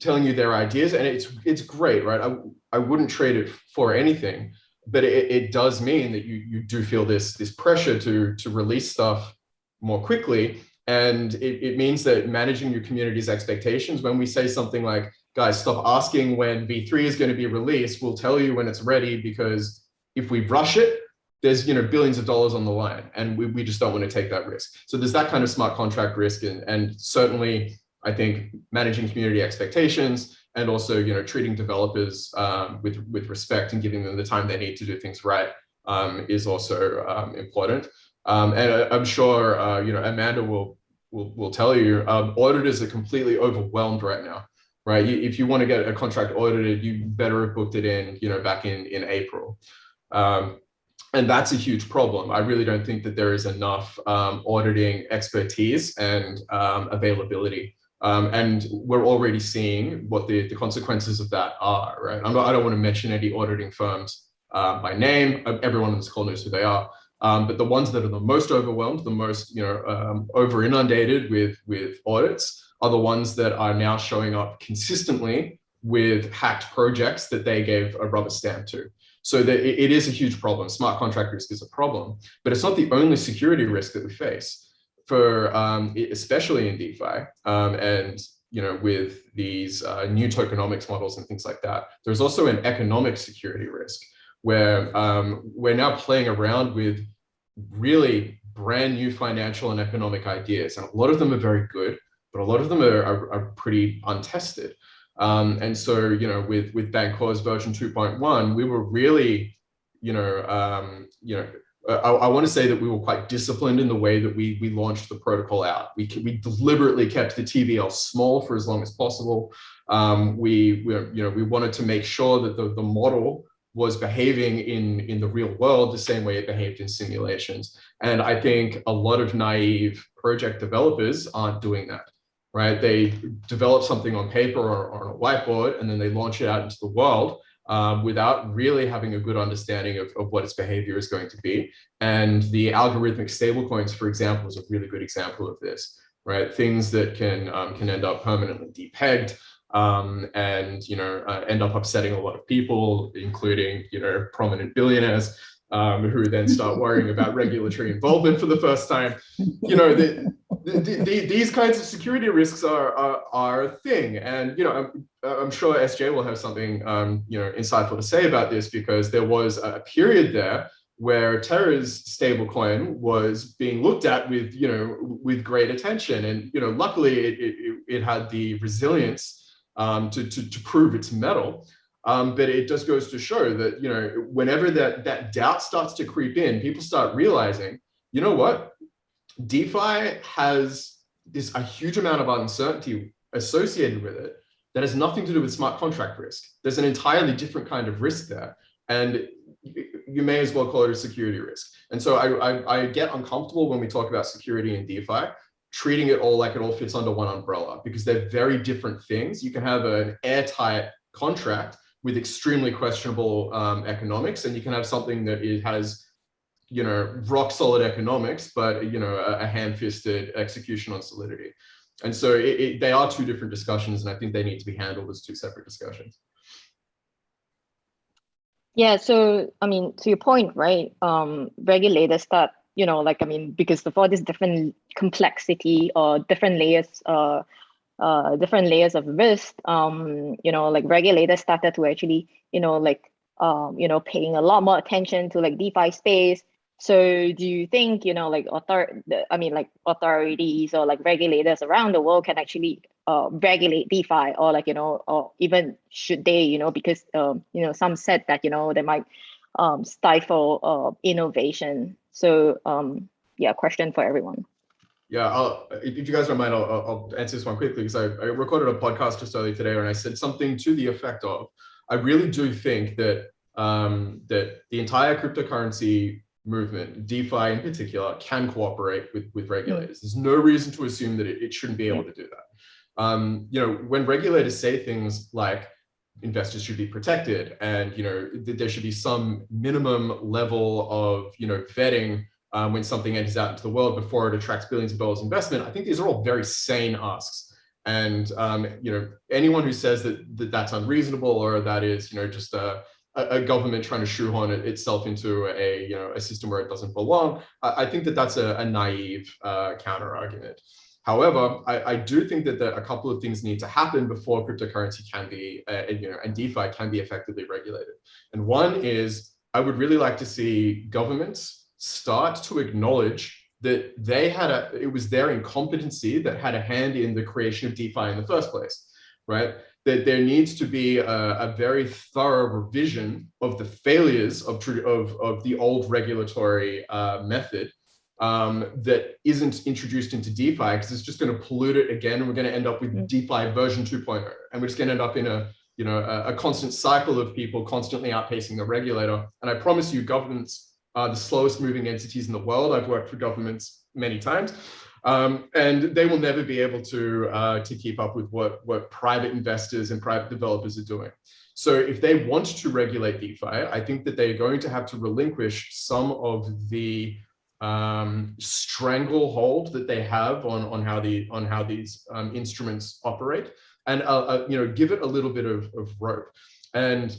telling you their ideas and it's it's great right? I, I wouldn't trade it for anything but it, it does mean that you you do feel this this pressure to to release stuff more quickly and it, it means that managing your community's expectations when we say something like guys stop asking when v3 is going to be released we'll tell you when it's ready because if we rush it there's you know billions of dollars on the line and we, we just don't want to take that risk. So there's that kind of smart contract risk and, and certainly i think managing community expectations and also you know treating developers um, with with respect and giving them the time they need to do things right um, is also um, important um, and I, am sure uh, you know amanda will will, will tell you um, auditors are completely overwhelmed right now right you, if you want to get a contract audited you better have booked it in you know back in in april um, and that's a huge problem. I really don't think that there is enough um, auditing expertise and um, availability. Um, and we're already seeing what the, the consequences of that are, right? Not, i don't want to mention any auditing firms uh, by name. Everyone on this call knows who they are. Um, but the ones that are the most overwhelmed, the most you know um, over inundated with with audits, are the ones that are now showing up consistently with hacked projects that they gave a rubber stamp to. So that it is a huge problem. Smart contract risk is a problem, but it's not the only security risk that we face. For um, especially in DeFi um, and you know with these uh, new tokenomics models and things like that, there's also an economic security risk where um, we're now playing around with really brand new financial and economic ideas, and a lot of them are very good, but a lot of them are, are, are pretty untested. Um, and so, you know, with with Bancors version 2.1, we were really, you know, um, you know, I, I want to say that we were quite disciplined in the way that we we launched the protocol out. We we deliberately kept the TVL small for as long as possible. Um, we, we you know we wanted to make sure that the the model was behaving in in the real world the same way it behaved in simulations. And I think a lot of naive project developers aren't doing that right? They develop something on paper or, or, on a whiteboard, and then they launch it out into the world um, without really having a good understanding of, of what its behavior is going to be. And the algorithmic stablecoins, for example, is a really good example of this, right? Things that can, um, can end up permanently depegged, um, and you know uh, end up upsetting a lot of people, including you know prominent billionaires um, who then start worrying about regulatory involvement for the first time. You know, the, the, the, these kinds of security risks are, are, are a thing. And, you know, I'm, I'm sure SJ will have something, um, you know, insightful to say about this because there was a period there where Terra's stablecoin was being looked at with, you know, with great attention. And, you know, luckily it, it, it had the resilience um, to, to, to prove its mettle. Um, but it just goes to show that, you know, whenever that, that doubt starts to creep in, people start realizing, you know what, DeFi has this a huge amount of uncertainty associated with it that has nothing to do with smart contract risk. There's an entirely different kind of risk there. And you may as well call it a security risk. And so I, I, I get uncomfortable when we talk about security in DeFi, treating it all like it all fits under one umbrella because they're very different things. You can have an airtight contract with extremely questionable um, economics, and you can have something that it has, you know, rock solid economics, but you know, a, a hand-fisted execution on solidity. And so it, it, they are two different discussions, and I think they need to be handled as two separate discussions. Yeah, so I mean, to your point, right? Um, regulators start, you know, like I mean, because of all these different complexity or different layers uh, uh, different layers of risk, um, you know, like regulators started to actually, you know, like, um, you know, paying a lot more attention to like DeFi space. So do you think, you know, like author, I mean, like authorities or like regulators around the world can actually uh, regulate DeFi or like, you know, or even should they, you know, because, um, you know, some said that, you know, they might um, stifle uh, innovation. So um, yeah, question for everyone. Yeah, I'll, if you guys don't mind, I'll, I'll answer this one quickly because I, I recorded a podcast just earlier today and I said something to the effect of, I really do think that um, that the entire cryptocurrency movement, DeFi in particular, can cooperate with, with regulators. There's no reason to assume that it, it shouldn't be able to do that. Um, you know, when regulators say things like investors should be protected and, you know, there should be some minimum level of, you know, vetting um, when something enters out into the world before it attracts billions of dollars investment. I think these are all very sane asks. And um, you know, anyone who says that, that that's unreasonable or that is you know just a a, government trying to shoehorn it, itself into a you know a system where it doesn't belong. I, I think that that's a, a naive uh, counter argument. However, I, I, do think that the, a couple of things need to happen before cryptocurrency can be, uh, you know, and DeFi can be effectively regulated. And one is I would really like to see governments start to acknowledge that they had a, it was their incompetency that had a hand in the creation of DeFi in the first place, right? That there needs to be a, a very thorough revision of the failures of, of, of the old regulatory uh, method um, that isn't introduced into DeFi because it's just going to pollute it again. And we're going to end up with. DeFi version 2.0. And we're just going to end up in a, you know, a, a, constant cycle of people constantly outpacing the regulator. And I promise you governments are the slowest moving entities in the world. I've worked for governments many times. Um, and they will never be able to uh, to keep up with what what private investors and private developers are doing. So if they want to regulate DeFi, I think that they're going to have to relinquish some of the um, stranglehold that they have on on how the on how these um, instruments operate, and uh, uh, you know give it a little bit of, of rope. And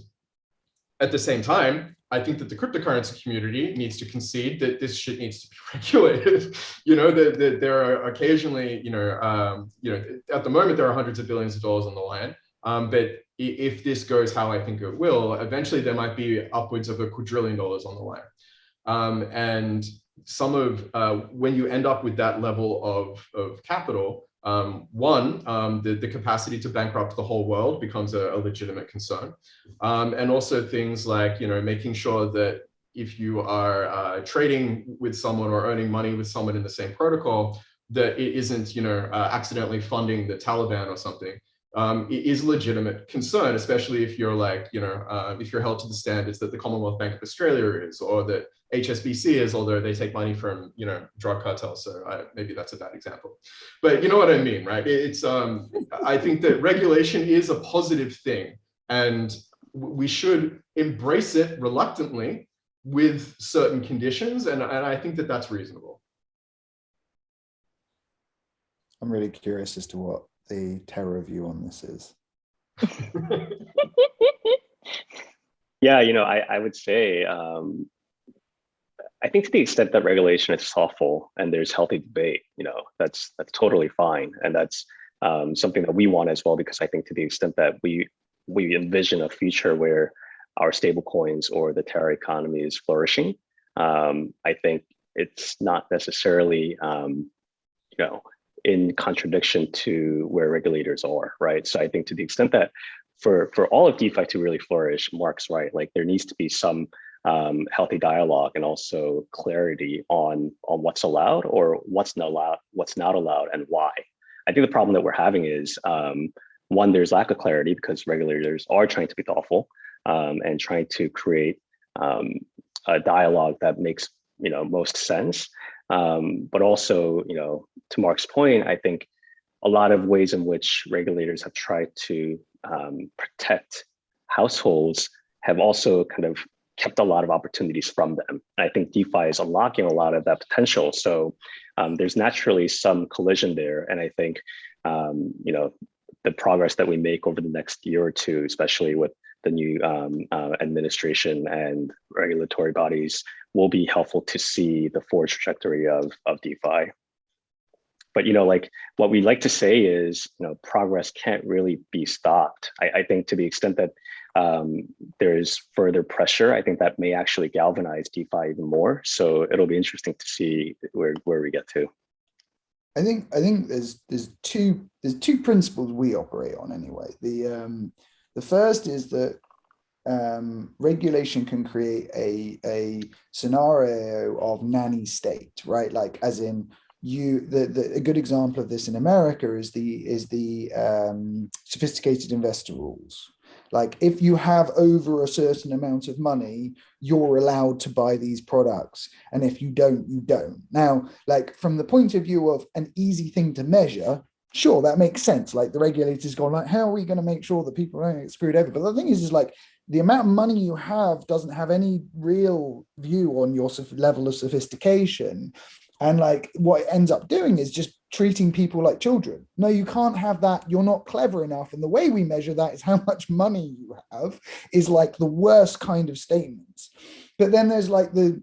at the same time, I think that the cryptocurrency community needs to concede that this shit needs to be regulated. you know, that, that there are occasionally, you know, um, you know, at the moment there are hundreds of billions of dollars on the line. Um, but if this goes how I think it will, eventually there might be upwards of a quadrillion dollars on the line. Um, and some of uh, when you end up with that level of, of capital, um, one, um, the, the capacity to bankrupt the whole world becomes a, a legitimate concern. Um, and also things like, you know, making sure that if you are uh, trading with someone or earning money with someone in the same protocol, that it isn't, you know, uh, accidentally funding the Taliban or something um, is a legitimate concern, especially if you're like, you know, uh, if you're held to the standards that the Commonwealth Bank of Australia is, or that HSBC is, although they take money from, you know, drug cartels. So I, maybe that's a bad example, but you know what I mean, right? It's, um, I think that regulation is a positive thing and we should embrace it reluctantly with certain conditions. And, and I think that that's reasonable. I'm really curious as to what the Terra view on this is? yeah, you know, I, I would say, um, I think to the extent that regulation is thoughtful and there's healthy debate, you know, that's that's totally fine. And that's um, something that we want as well, because I think to the extent that we we envision a future where our stable coins or the Terra economy is flourishing, um, I think it's not necessarily, um, you know, in contradiction to where regulators are, right? So I think to the extent that for, for all of DeFi to really flourish, Mark's right, like there needs to be some um, healthy dialogue and also clarity on, on what's allowed or what's not allowed, what's not allowed and why. I think the problem that we're having is um, one, there's lack of clarity because regulators are trying to be thoughtful um, and trying to create um, a dialogue that makes you know most sense. Um, but also, you know, to Mark's point, I think a lot of ways in which regulators have tried to um, protect households have also kind of kept a lot of opportunities from them. And I think DeFi is unlocking a lot of that potential. So um, there's naturally some collision there. And I think, um, you know, the progress that we make over the next year or two, especially with the new um, uh, administration and regulatory bodies will be helpful to see the forward trajectory of, of DeFi. But, you know, like what we like to say is, you know, progress can't really be stopped. I, I think to the extent that um, there's further pressure, I think that may actually galvanize DeFi even more. So it'll be interesting to see where, where we get to. I think I think there's there's two there's two principles we operate on anyway. The um, the first is that um, regulation can create a, a scenario of nanny state, right? Like as in you, the, the, a good example of this in America is the, is the um, sophisticated investor rules. Like if you have over a certain amount of money, you're allowed to buy these products. And if you don't, you don't. Now, like from the point of view of an easy thing to measure, sure, that makes sense. Like the regulators going like, how are we going to make sure that people don't get screwed over? But the thing is, is like the amount of money you have doesn't have any real view on your level of sophistication. And like what it ends up doing is just treating people like children. No, you can't have that. You're not clever enough. And the way we measure that is how much money you have is like the worst kind of statements. But then there's like the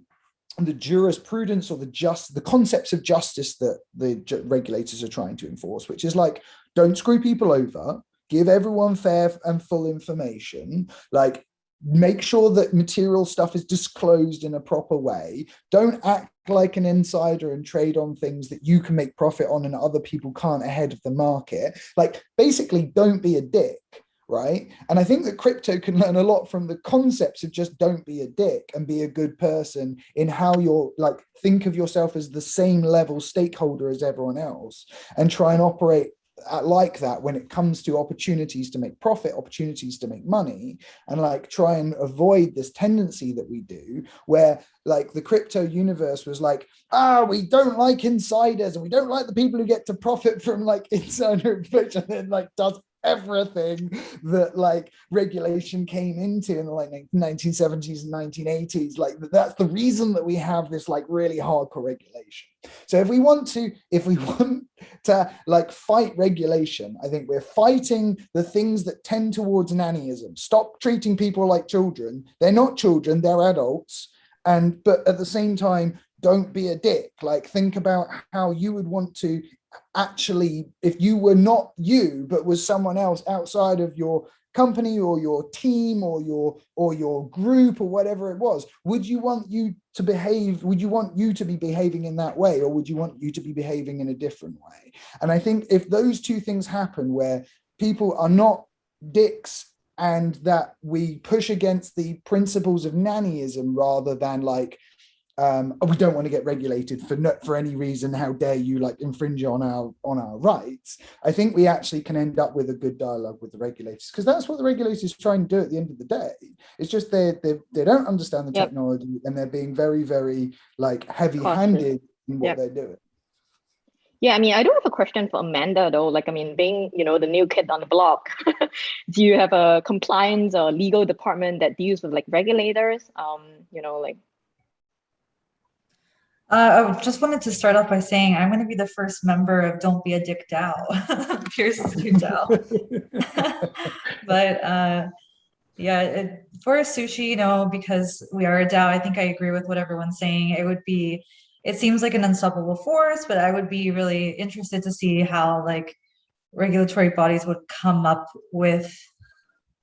the jurisprudence or the just the concepts of justice that the regulators are trying to enforce, which is like, don't screw people over, give everyone fair and full information, like make sure that material stuff is disclosed in a proper way. Don't act like an insider and trade on things that you can make profit on and other people can't ahead of the market. Like basically don't be a dick right? And I think that crypto can learn a lot from the concepts of just don't be a dick and be a good person in how you're like, think of yourself as the same level stakeholder as everyone else and try and operate like that when it comes to opportunities to make profit, opportunities to make money, and like try and avoid this tendency that we do where like the crypto universe was like, ah, we don't like insiders and we don't like the people who get to profit from like insider information and like does everything that like regulation came into in the like 1970s and 1980s like that's the reason that we have this like really hardcore regulation. So if we want to if we want to like fight regulation i think we're fighting the things that tend towards nannyism. Stop treating people like children. They're not children they're adults. And but at the same time don't be a dick. Like think about how you would want to actually, if you were not you, but was someone else outside of your company or your team or your or your group or whatever it was would you want you to behave would you want you to be behaving in that way or would you want you to be behaving in a different way? And i think if those two things happen where people are not dicks and that we push against the principles of nannyism rather than like um, we don't want to get regulated for for any reason. How dare you like infringe on our on our rights? I think we actually can end up with a good dialogue with the regulators because that's what the regulators try and do at the end of the day. It's just they they they don't understand the yep. technology and they're being very very like heavy-handed in what yep. they're doing. Yeah, I mean, I do have a question for Amanda though. Like, I mean, being you know the new kid on the block, do you have a compliance or legal department that deals with like regulators? Um, you know, like uh, I just wanted to start off by saying I'm going to be the first member of Don't Be a Dick DAO, Piers's new DAO. but uh, yeah, it, for a sushi, you know, because we are a DAO, I think I agree with what everyone's saying. It would be, it seems like an unstoppable force, but I would be really interested to see how like regulatory bodies would come up with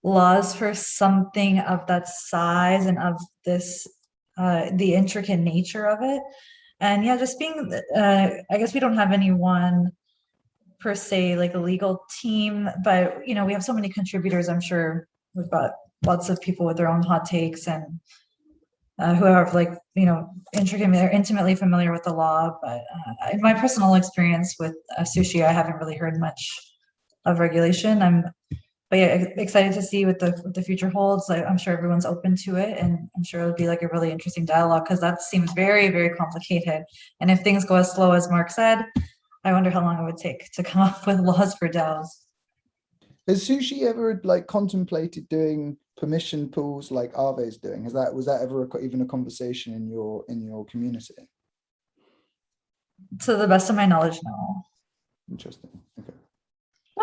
laws for something of that size and of this uh, the intricate nature of it and yeah, just being, uh, I guess we don't have anyone per se, like a legal team, but you know, we have so many contributors. I'm sure we've got lots of people with their own hot takes and uh, who are like, you know, intricately, they're intimately familiar with the law. But uh, in my personal experience with uh, sushi, I haven't really heard much of regulation. I'm but yeah, excited to see what the what the future holds. I, am sure everyone's open to it, and I'm sure it'll be like a really interesting dialogue because that seems very very complicated. And if things go as slow as Mark said, I wonder how long it would take to come up with laws for DAOs. Has Sushi ever like contemplated doing permission pools like Aave is doing? Has that was that ever a, even a conversation in your in your community? To the best of my knowledge, no. Interesting. Okay.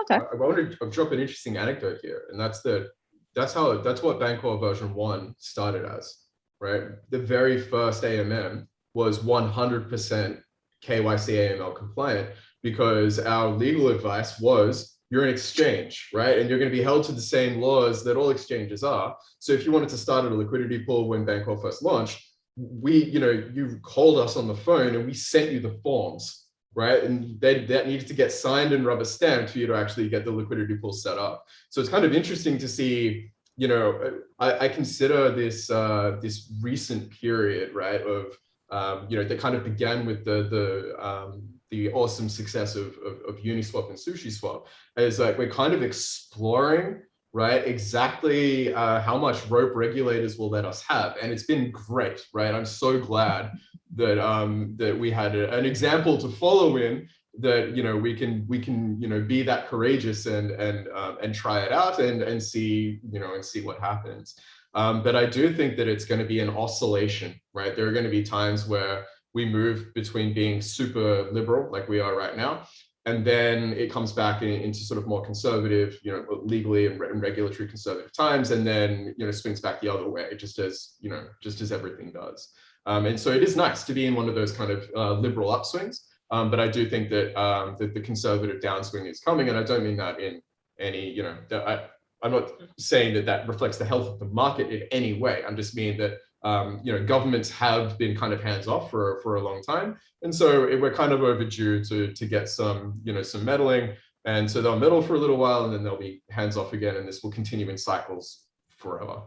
Okay. I, I want to drop an interesting anecdote here, and that's that that's how that's what Bancor version one started as, right? The very first AMM was 100% KYC AML compliant because our legal advice was you're an exchange, right? And you're going to be held to the same laws that all exchanges are. So if you wanted to start a liquidity pool when Bancor first launched, we, you know, you called us on the phone and we sent you the forms right? And they, that needs to get signed and rubber stamped for you to actually get the liquidity pool set up. So it's kind of interesting to see, you know, I, I consider this uh, this recent period, right, of, um, you know, that kind of began with the, the, um, the awesome success of, of, of Uniswap and SushiSwap, is like we're kind of exploring right? Exactly uh, how much rope regulators will let us have. And it's been great, right? I'm so glad that um, that we had a, an example to follow in that, you know, we can we can, you know, be that courageous and and um, and try it out and and see, you know, and see what happens. Um, but I do think that it's going to be an oscillation, right? There are going to be times where we move between being super liberal like we are right now and then it comes back in, into sort of more conservative, you know, legally and, and, regulatory conservative times, and then you know swings back the other way, just as you know, just as everything does. Um, and so it is nice to be in one of those kind of uh, liberal upswings, um, but I do think that um, that the conservative downswing is coming, and I don't mean that in any, you know, I, I'm not saying that that reflects the health of the market in any way. I'm just meaning that um, you know, governments have been kind of hands off for, for a long time. And so it, we're kind of overdue to, to get some, you know, some meddling. And so they'll meddle for a little while and then they'll be hands off again. And this will continue in cycles forever.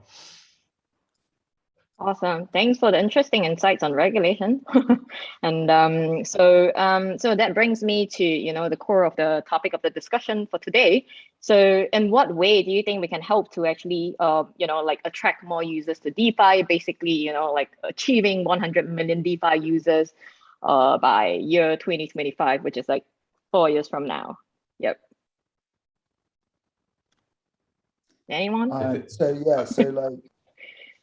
Awesome. Thanks for the interesting insights on regulation. and um, so, um, so that brings me to you know the core of the topic of the discussion for today. So, in what way do you think we can help to actually, uh, you know, like attract more users to DeFi? Basically, you know, like achieving 100 million DeFi users uh, by year 2025, which is like four years from now. Yep. Anyone? Uh, so yeah, so like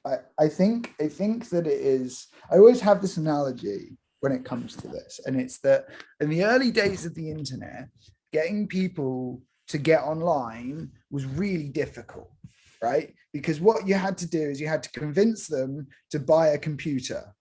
I, I think I think that it is I always have this analogy when it comes to this and it's that in the early days of the internet getting people to get online was really difficult right? Because what you had to do is you had to convince them to buy a computer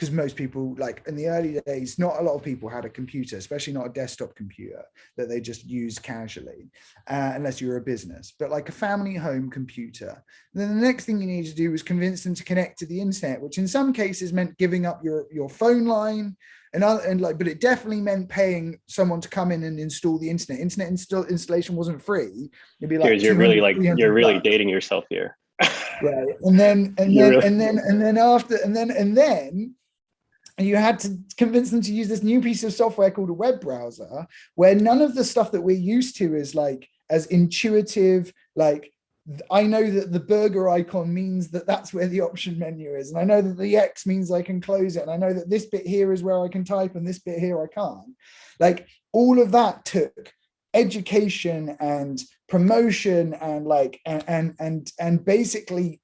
because most people like in the early days not a lot of people had a computer especially not a desktop computer that they just use casually uh, unless you were a business but like a family home computer. And then the next thing you need to do was convince them to connect to the internet which in some cases meant giving up your your phone line and, other, and like but it definitely meant paying someone to come in and install the internet. Internet install installation wasn't free. It'd be like you're really like you're really bucks. dating yourself here. Right. And then and then really... and then and then after and then and then and you had to convince them to use this new piece of software called a web browser where none of the stuff that we're used to is like as intuitive like I know that the burger icon means that that's where the option menu is. And I know that the X means I can close it. And I know that this bit here is where I can type and this bit here I can't. Like all of that took education and promotion and like and and and, and basically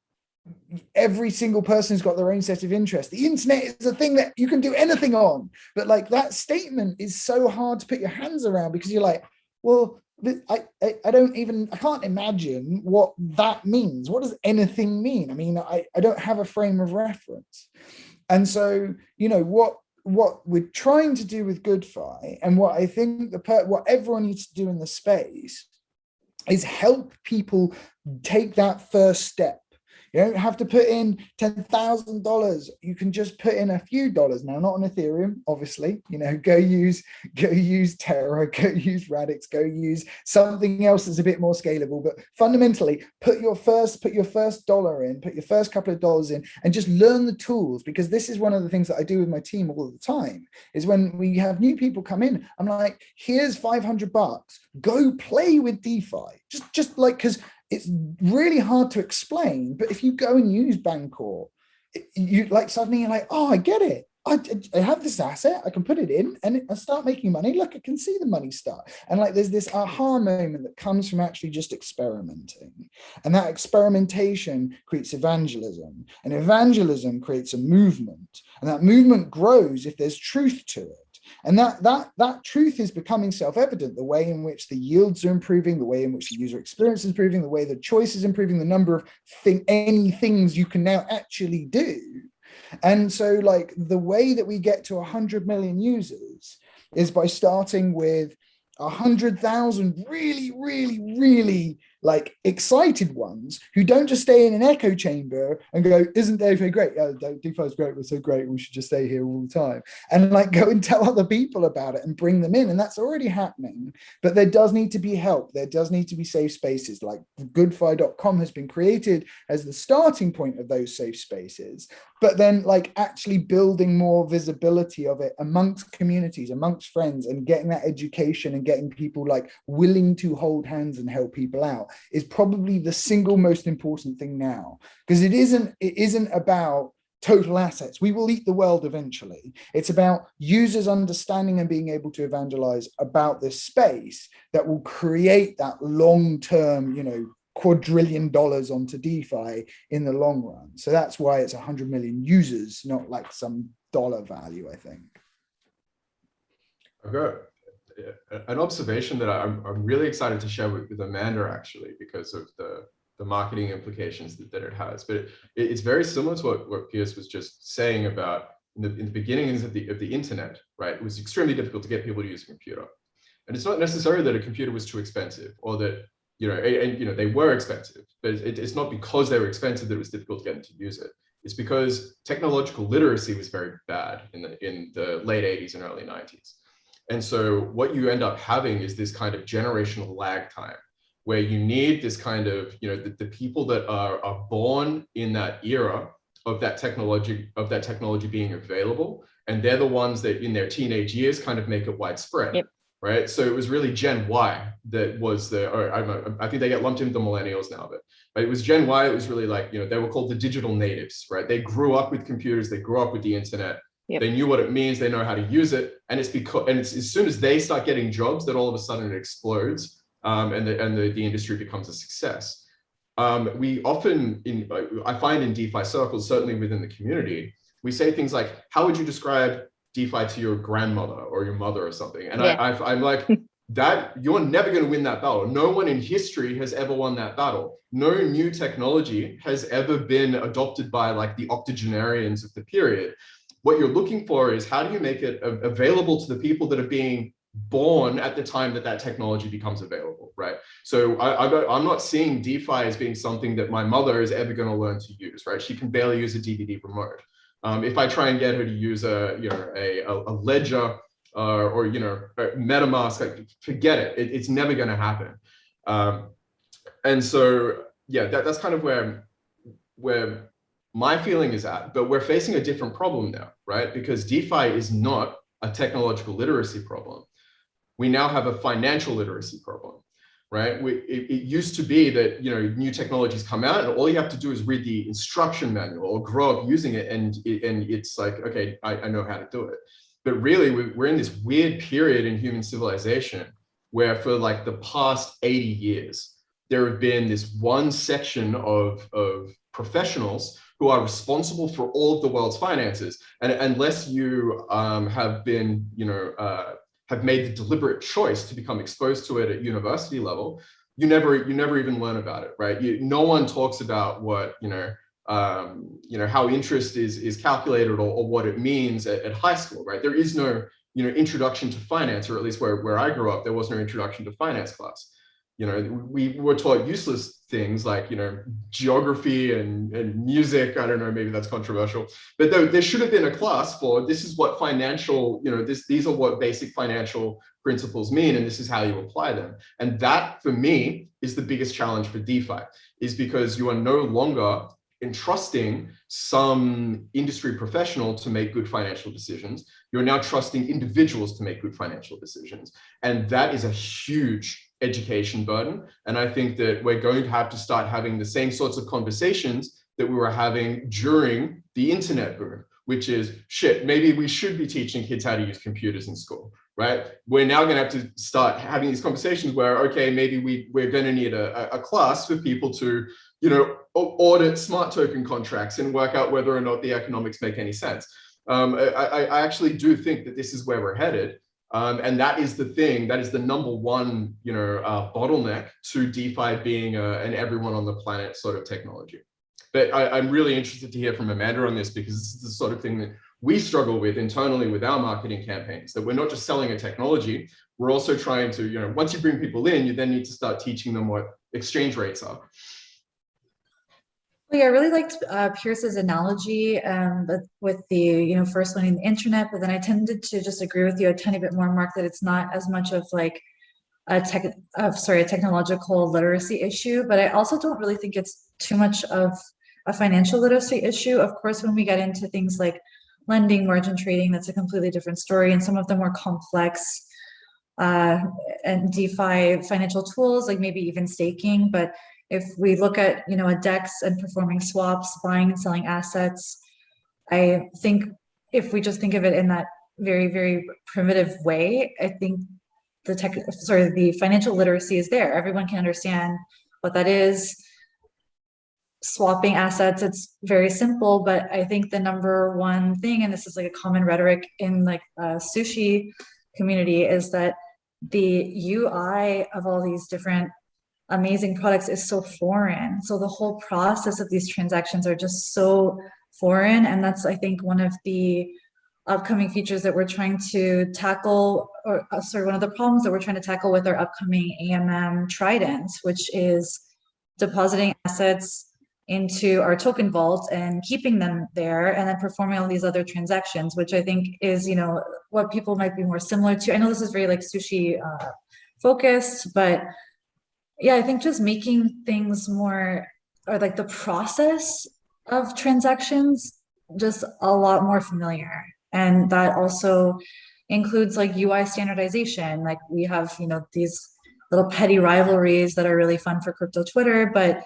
every single person's got their own set of interests. The internet is a thing that you can do anything on, but like that statement is so hard to put your hands around because you're like, well, I, I, I don't even, I can't imagine what that means. What does anything mean? I mean, I, I don't have a frame of reference. And so, you know, what, what we're trying to do with GoodFi and what I think the, what everyone needs to do in the space is help people take that first step you don't have to put in $10,000. You can just put in a few dollars now, not on Ethereum, obviously, you know, go use, go use Terra, go use Radix, go use something else that's a bit more scalable. But fundamentally, put your first, put your first dollar in, put your first couple of dollars in and just learn the tools because this is one of the things that I do with my team all the time is when we have new people come in, I'm like, here's 500 bucks, go play with DeFi. Just, just like, cause it's really hard to explain, but if you go and use Bancor, you like suddenly you're like, oh, I get it. I, I, have this asset, I can put it in and I start making money. Look, I can see the money start. And like there's this aha moment that comes from actually just experimenting. And that experimentation creates evangelism. And evangelism creates a movement. And that movement grows if there's truth to it. And that, that, that truth is becoming self-evident, the way in which the yields are improving, the way in which the user experience is improving, the way the choice is improving, the number of thing, any things you can now actually do. And so like the way that we get to 100 million users is by starting with 100,000 really, really, really like excited ones who don't just stay in an echo chamber and go, isn't DeFi great? Yeah, DeFi is great. We're so great. We should just stay here all the time. And like go and tell other people about it and bring them in. And that's already happening. But there does need to be help. There does need to be safe spaces like goodfi.com has been created as the starting point of those safe spaces. But then like actually building more visibility of it amongst communities, amongst friends and getting that education and getting people like willing to hold hands and help people out is probably the single most important thing now because it isn't it isn't about total assets we will eat the world eventually it's about users understanding and being able to evangelize about this space that will create that long-term you know quadrillion dollars onto DeFi in the long run. So that's why it's 100 million users, not like some dollar value, I think. Got an observation that I'm, I'm really excited to share with, with Amanda actually because of the, the marketing implications that, that it has. But it, it's very similar to what, what Piers was just saying about in the, in the beginnings of the, of the internet, right? It was extremely difficult to get people to use a computer. And it's not necessarily that a computer was too expensive or that, you know, and, and you know, they were expensive, but it, it's not because they were expensive that it was difficult to get them to use it. It's because technological literacy was very bad in the, in the late 80s and early 90s. And so what you end up having is this kind of generational lag time where you need this kind of, you know, the, the people that are, are born in that era of that technology, of that technology being available. And they're the ones that in their teenage years kind of make it widespread. Yep. Right. So it was really Gen Y that was the, or I, I think they get lumped into the millennials now, but it was Gen Y. It was really like, you know, they were called the digital natives, right? They grew up with computers, they grew up with the internet, Yep. They knew what it means. They know how to use it. And it's because, and it's as soon as they start getting jobs that all of a sudden it explodes um, and, the, and the, the industry becomes a success. Um, we often, in, I find in DeFi circles, certainly within the community, we say things like, how would you describe DeFi to your grandmother or your mother or something? And Yeah. I, I, I'm like, that you're never going to win that battle. No one in history has ever won that battle. No new technology has ever been adopted by like the octogenarians of the period what you're looking for is how do you make it available to the people that are being born at the time that that technology becomes available, right? So I, am not seeing DeFi as being something that my mother is ever going to learn to use, right? She can barely use a DVD remote. Um, if I try and get her to use a, you know, a, a ledger uh, or, you know, MetaMask, like, forget it. it. It's never going to happen. Um, and so, yeah, that, that's kind of where, where my feeling is that, but we're facing a different problem now, right? Because DeFi is not a technological literacy problem. We now have a financial literacy problem, right? We, it, it, used to be that, you know, new technologies come out and all you have to do is read the instruction manual or grow up using it. And, and it's like, okay, I, I know how to do it. But really we're in this weird period in human civilization where for like the past 80 years, there have been this one section of, of professionals who are responsible for all of the world's finances. And unless you um, have been, you know, uh, have made the deliberate choice to become exposed to it at university level, you never, you never even learn about it, right? You, no one talks about what, you know, um, you know, how interest is, is calculated or, or what it means at, at high school, right? There is no, you know, introduction to finance, or at least where, where I grew up, there was no introduction to finance class you know, we were taught useless things like, you know, geography and, and music. I don't know, maybe that's controversial, but there, there should have been a class for this is what financial, you know, this, these are what basic financial principles mean, and this is how you apply them. And that for me is the biggest challenge for DeFi is because you are no longer entrusting some industry professional to make good financial decisions. You're now trusting individuals to make good financial decisions. And that is a huge education burden. And I think that we're going to have to start having the same sorts of conversations that we were having during the internet boom, which is shit, maybe we should be teaching kids how to use computers in school, right? We're now going to have to start having these conversations where, okay, maybe we, we're going to need a, a class for people to, you know, audit smart token contracts and work out whether or not the economics make any sense. Um, I, I actually do think that this is where we're headed. Um, and that is the thing, that is the number one, you know, uh, bottleneck to DeFi being a, an everyone on the planet sort of technology. But I, am really interested to hear from Amanda on this because this is the sort of thing that we struggle with internally with our marketing campaigns, that we're not just selling a technology, we're also trying to, you know, once you bring people in, you then need to start teaching them what exchange rates are. Well, yeah, I really liked uh, Piers's analogy um, with the, you know, first learning the internet, but then I tended to just agree with you a tiny bit more, Mark, that it's not as much of like a tech, uh, sorry, a technological literacy issue, but I also don't really think it's too much of a financial literacy issue. Of course, when we get into things like lending, margin trading, that's a completely different story. And some of the more complex uh, and DeFi financial tools, like maybe even staking, but if we look at, you know, a DEX and performing swaps, buying and selling assets, I think if we just think of it in that very, very primitive way, I think the tech, sorry, the financial literacy is there. Everyone can understand what that is. swapping assets, it's very simple, but I think the number one thing, and this is like a common rhetoric in like uh, sushi community, is that the UI of all these different amazing products is so foreign. So the whole process of these transactions are just so foreign. And that's, I think, one of the upcoming features that we're trying to tackle, or uh, sorry, one of the problems that we're trying to tackle with our upcoming AMM Trident, which is depositing assets into our token vault and keeping them there and then performing all these other transactions, which I think is, you know, what people might be more similar to. I know this is very like sushi uh, focused, but yeah, I think just making things more or like the process of transactions just a lot more familiar. And that also includes like UI standardization. Like we have, you know, these little petty rivalries that are really fun for crypto Twitter, but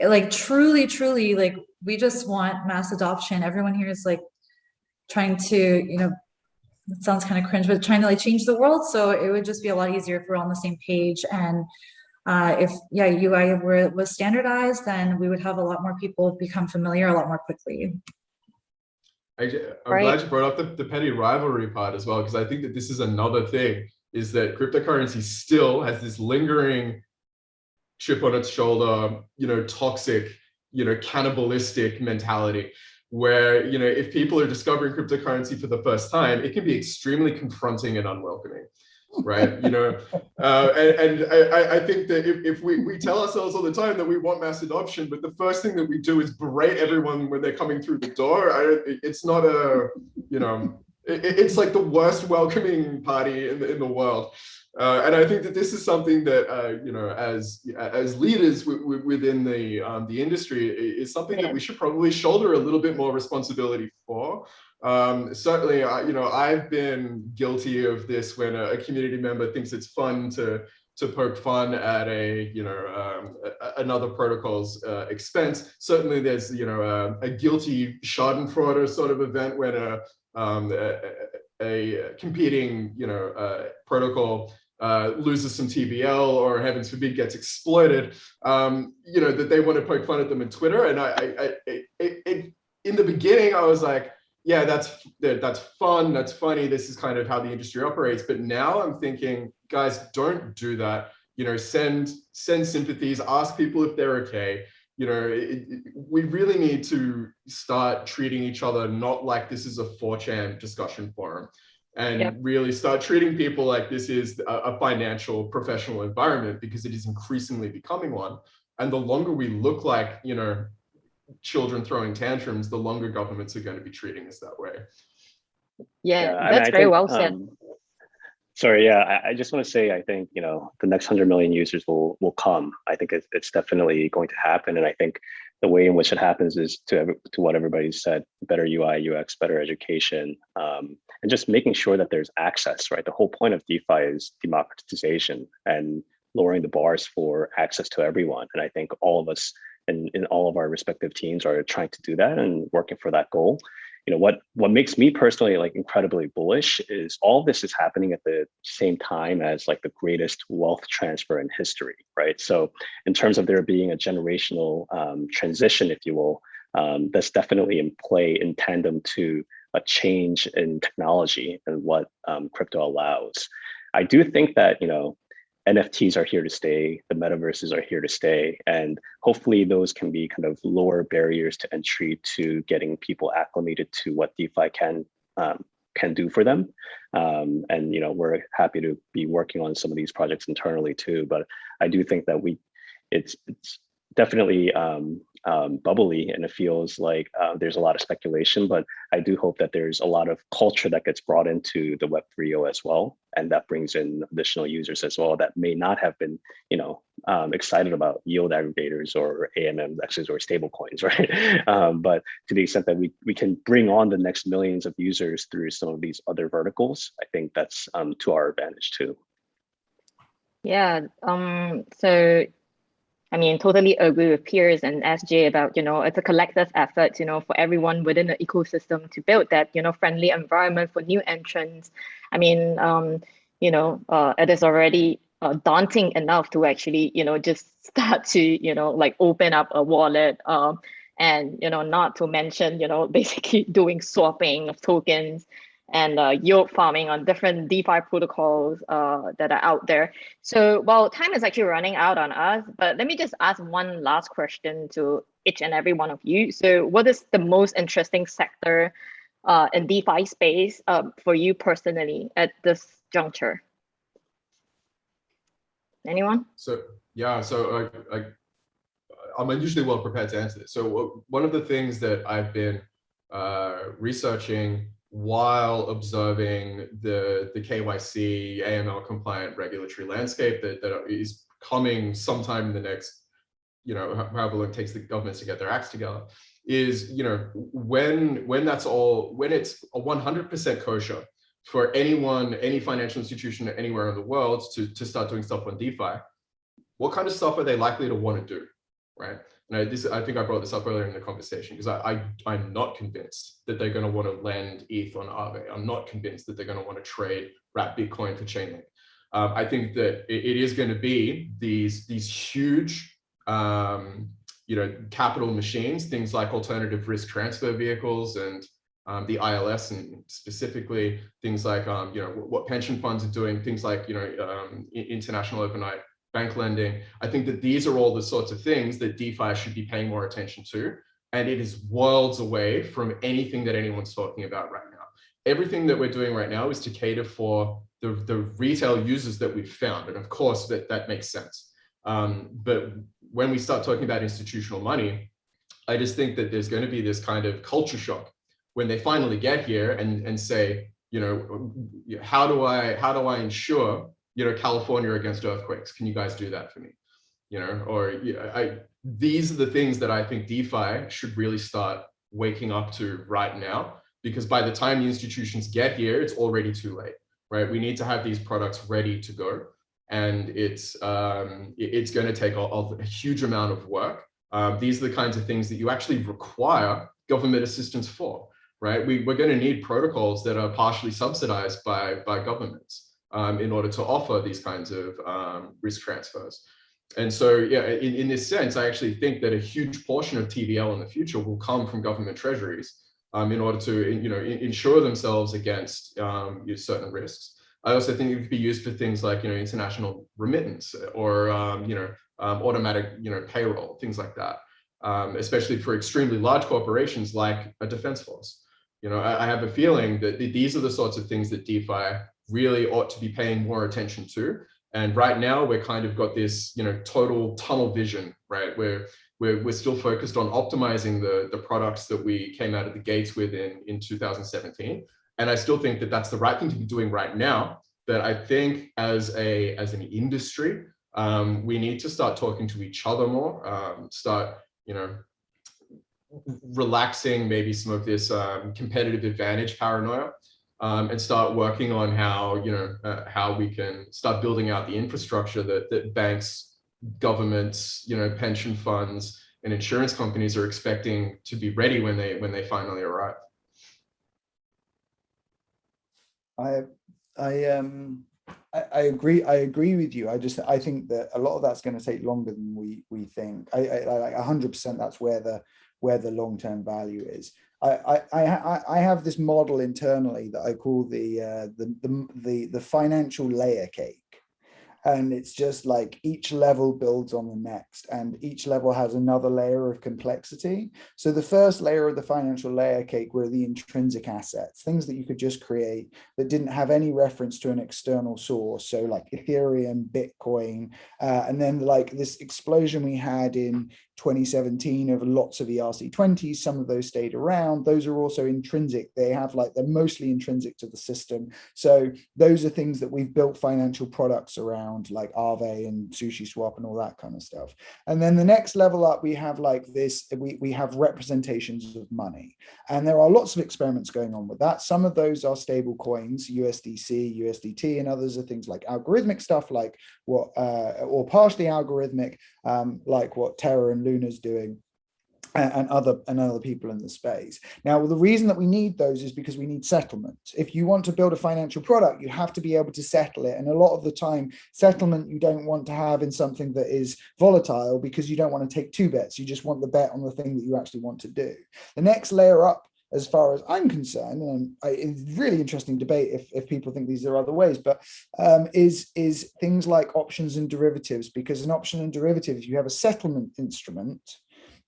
like truly, truly, like we just want mass adoption. Everyone here is like trying to, you know, it sounds kind of cringe, but trying to like change the world. So it would just be a lot easier if we're on the same page. And uh, if yeah, UI were was standardized, then we would have a lot more people become familiar a lot more quickly. I, am right. glad you brought up the, the petty rivalry part as well, because I think that this is another thing is that cryptocurrency still has this lingering chip on its shoulder, you know, toxic, you know, cannibalistic mentality where, you know, if people are discovering cryptocurrency for the first time, it can be extremely confronting and unwelcoming right? You know, uh, and, and I, I, think that if, if we, we tell ourselves all the time that we want mass adoption, but the first thing that we do is berate everyone when they're coming through the door, I, it's not a, you know, it, it's like the worst welcoming party in the, in the world. Uh, and I think that this is something that uh, you know, as as leaders within the um, the industry, is something that we should probably shoulder a little bit more responsibility for. Um, certainly, I, you know, I've been guilty of this when a, a, community member thinks it's fun to to poke fun at a you know um, a, another protocol's uh, expense. Certainly, there's you know a, a guilty Schadenfreude sort of event when a um, a, competing you know uh, protocol uh, loses some TVL or heavens forbid gets exploited, um, you know, that they want to poke fun at them in Twitter. And I, I, I in the beginning, I was like, yeah, that's that's fun, that's funny. This is kind of how the industry operates. But now I'm thinking, guys, don't do that. You know, send send sympathies, ask people if they're okay. You know, it, it, we really need to start treating each other not like this is a 4chan discussion forum and yep. really start treating people like this is a, a, financial professional environment because it is increasingly becoming one. And the longer we look like, you know, children throwing tantrums, the longer governments are going to be treating us that way. Yeah, yeah that's very think, well said. Um, sorry, yeah, I, I, just want to say, I think, you know, the next 100 million users will will come. I think it's, it's definitely going to happen. And I think the way in which it happens is to, to what everybody said, better UI, UX, better education, um, and just making sure that there's access, right? The whole point of DeFi is democratization and lowering the bars for access to everyone. And I think all of us and in all of our respective teams are trying to do that and working for that goal. You know what what makes me personally like incredibly bullish is all this is happening at the same time as like the greatest wealth transfer in history right? So in terms of there being a generational um, transition if you will um, that's definitely in play in tandem to a change in technology and what um, crypto allows. I do think that you know NFTs are here to stay, the metaverses are here to stay, and hopefully those can be kind of lower barriers to entry to getting people acclimated to what DeFi can um, can do for them. Um, and you know, we're happy to be working on some of these projects internally too. But I do think that we, it's it's definitely um, um, bubbly and it feels like uh, there's a lot of speculation, but I do hope that there's a lot of culture that gets brought into the Web3 as well. And that brings in additional users as well that may not have been, you know, um, excited about yield aggregators or AMMs or stable coins, right? Um, but to the extent that we, we can bring on the next millions of users through some of these other verticals, I think that's um, to our advantage too. Yeah, um, so I mean, totally agree with Piers and SJ about, you know, it's a collective effort, you know, for everyone within the ecosystem to build that, you know, friendly environment for new entrants. I mean, um, you know, uh, it is already uh, daunting enough to actually, you know, just start to, you know, like open up a wallet um, and, you know, not to mention, you know, basically doing swapping of tokens and uh, yield farming on different DeFi protocols uh, that are out there. So while time is actually running out on us, but let me just ask one last question to each and every one of you. So what is the most interesting sector uh, in DeFi space uh, for you personally at this juncture? Anyone? So yeah, so I, I, I'm unusually well prepared to answer this. So one of the things that I've been uh, researching while observing the, the KYC AML compliant regulatory landscape that, that is coming sometime in the next, you know, however long it takes the governments to get their acts together, is, you know, when, when that's all, when it's a 100% kosher for anyone, any financial institution anywhere in the world to, to start doing stuff on DeFi, what kind of stuff are they likely to want to do, right? This, I think I brought this up earlier in the conversation because I, I, am not convinced that they're going to want to lend ETH on Aave. I'm not convinced that they're going to want to trade wrap Bitcoin for Chainlink. Um, I think that it, it is going to be these, these huge, um, you know, capital machines, things like alternative risk transfer vehicles and um, the ILS and specifically things like, um, you know, what pension funds are doing, things like, you know, um, international overnight bank lending. I think that these are all the sorts of things that DeFi should be paying more attention to. And it is worlds away from anything that anyone's talking about right now. Everything that we're doing right now is to cater for the, the retail users that we've found. And of course, that, that makes sense. Um, but when we start talking about institutional money, I just think that there's going to be this kind of culture shock when they finally get here and, and say, you know, how do I how do I ensure you know, California against earthquakes. Can you guys do that for me? You know, or yeah, I, these are the things that I think DeFi should really start waking up to right now, because by the time the institutions get here, it's already too late, right? We need to have these products ready to go. And it's, um, it's going to take a, a, huge amount of work. Um, these are the kinds of things that you actually require government assistance for, right? We, we're going to need protocols that are partially subsidized by, by governments um, in order to offer these kinds of um, risk transfers. And so, yeah, in, in this sense, I actually think that a huge portion of TVL in the future will come from government treasuries um, in order to, you know, insure themselves against um, certain risks. I also think it could be used for things like, you know, international remittance or, um, you know, um, automatic, you know, payroll, things like that, especially for extremely large corporations like a defense force. You know, I, I have a feeling that these are the sorts of things that DeFi really ought to be paying more attention to. And right now we're kind of got this, you know, total tunnel vision, right? Where we're, we're still focused on optimizing the, the products that we came out of the gates with in, in 2017. And I still think that that's the right thing to be doing right now. But I think as a as an industry, um, we need to start talking to each other more, um, start, you know, relaxing maybe some of this um, competitive advantage paranoia um, and start working on how, you know, uh, how we can start building out the infrastructure that, that banks, governments, you know, pension funds and insurance companies are expecting to be ready when they when they finally arrive. I I um I, I agree I agree with you. I just I think that a lot of that's going to take longer than we we think. I, I like hundred percent that's where the where the long-term value is. I, I, I have this model internally that I call the, uh, the, the, the, the financial layer cake. And it's just like each level builds on the next and each level has another layer of complexity. So the first layer of the financial layer cake were the intrinsic assets things that you could just create that didn't have any reference to an external source. So like ethereum bitcoin uh, and then like this explosion we had in 2017 of lots of ERC20s, some of those stayed around. Those are also intrinsic. They have like, they're mostly intrinsic to the system. So those are things that we've built financial products around like Aave and Sushi Swap and all that kind of stuff. And then the next level up, we have like this, we, we have representations of money. And there are lots of experiments going on with that. Some of those are stable coins, USDC, USDT, and others are things like algorithmic stuff like what, uh, or partially algorithmic, um, like what Terra and Luna's doing. and, other and other people in the space. Now, the reason that we need those is because we need settlement. If you want to build a financial product, you have to be able to settle it. And a lot of the time, settlement you don't want to have in something that is volatile because you don't want to take two bets. You just want the bet on the thing that you actually want to do. The next layer up as far as I'm concerned, and I, it's really interesting debate if, if people think these are other ways, but um, is, is things like options and derivatives, because an option and derivative, if you have a settlement instrument,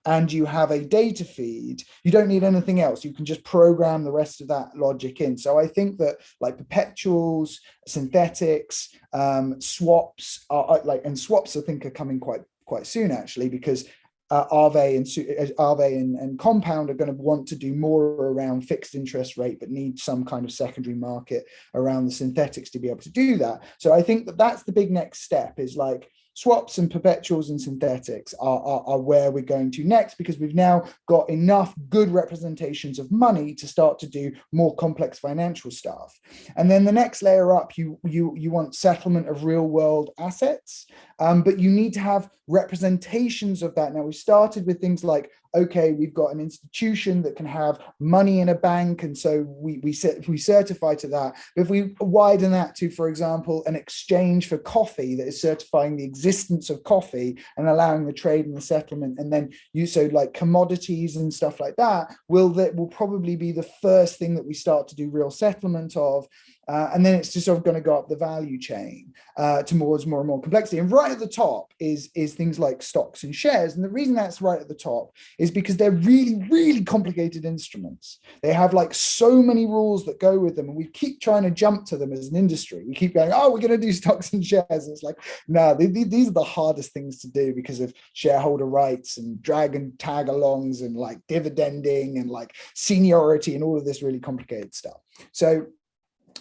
and you have a data feed, you don't need anything else. You can just program the rest of that logic in. So I think that like perpetuals, synthetics, um, swaps are like, and swaps I think are coming quite quite soon actually, because uh, Aave and uh, Aave and, and Compound are going to want to do more around fixed interest rate, but need some kind of secondary market around the synthetics to be able to do that. So I think that that's the big next step is like swaps and perpetuals and synthetics are, are, are, where we're going to next because we've now got enough good representations of money to start to do more complex financial stuff. And then the next layer up, you, you, you want settlement of real world assets, um, but you need to have representations of that. Now we started with things like okay, we've got an institution that can have money in a bank. And so we, we, we certify to that. But if we widen that to, for example, an exchange for coffee that is certifying the existence of coffee and allowing the trade and the settlement, and then you so like commodities and stuff like that, will that will probably be the first thing that we start to do real settlement of. Uh, and then it's just sort of going to go up the value chain uh, towards more and more complexity. And right at the top is, is things like stocks and shares. And the reason that's right at the top is because they're really, really complicated instruments. They have like so many rules that go with them. And we keep trying to jump to them as an industry. We keep going, oh, we're going to do stocks and shares. And it's like, no, they, they, these are the hardest things to do because of shareholder rights and drag and tag alongs and like dividending and like seniority and all of this really complicated stuff. So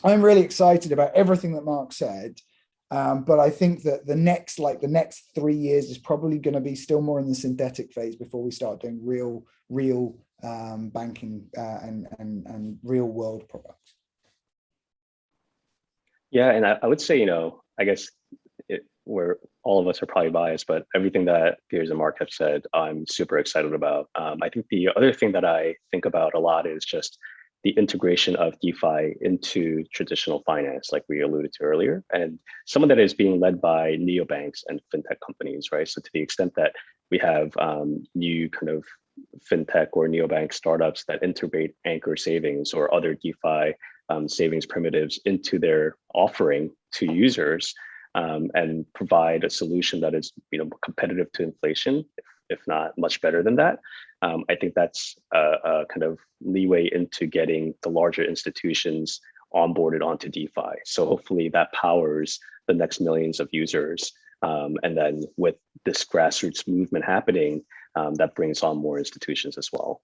I'm really excited about everything that Mark said. Um, but I think that the next, like the next three years is probably going to be still more in the synthetic phase before we start doing real, real um, banking uh, and, and, and real world products. Yeah, and I, I would say, you know, I guess it, where all of us are probably biased, but everything that Piers and Mark have said, I'm super excited about. Um, I think the other thing that I think about a lot is just the integration of DeFi into traditional finance, like we alluded to earlier. And some of that is being led by neobanks and fintech companies, right? So to the extent that we have um, new kind of fintech or neobank startups that integrate Anchor savings or other DeFi um, savings primitives into their offering to users um, and provide a solution that is you know, competitive to inflation, if, not much better than that, um, I think that's a, a, kind of leeway into getting the larger institutions onboarded onto DeFi. So hopefully that powers the next millions of users. Um, and then with this grassroots movement happening, um, that brings on more institutions as well.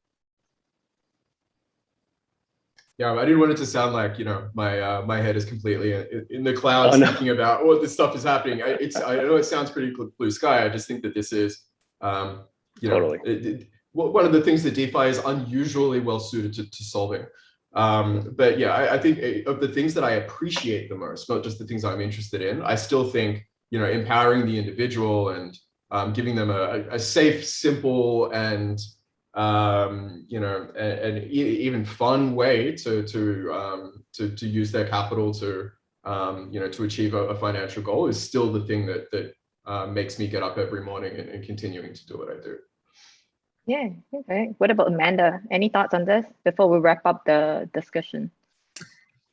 Yeah, I didn't want it to sound like you know my uh, my head is completely in, in the clouds oh, no. thinking about what this stuff is happening. I, it's I know it sounds pretty blue sky. I just think that this is um, you know totally. it, it, one of the things that DeFi is unusually well suited to, to solving. Um, but yeah, I, I, think eh, of the things that I appreciate the most, not just the things I'm interested in, I still think, you know, empowering the individual and um, giving them a, a, safe, simple, and um, you know, an even fun way to to um, to to use their capital to um, you know to achieve a, a, financial goal is still the thing that that uh, makes me get up every morning and, and continuing to do what I do. Yeah, okay. What about Amanda? Any thoughts on this before we wrap up the discussion?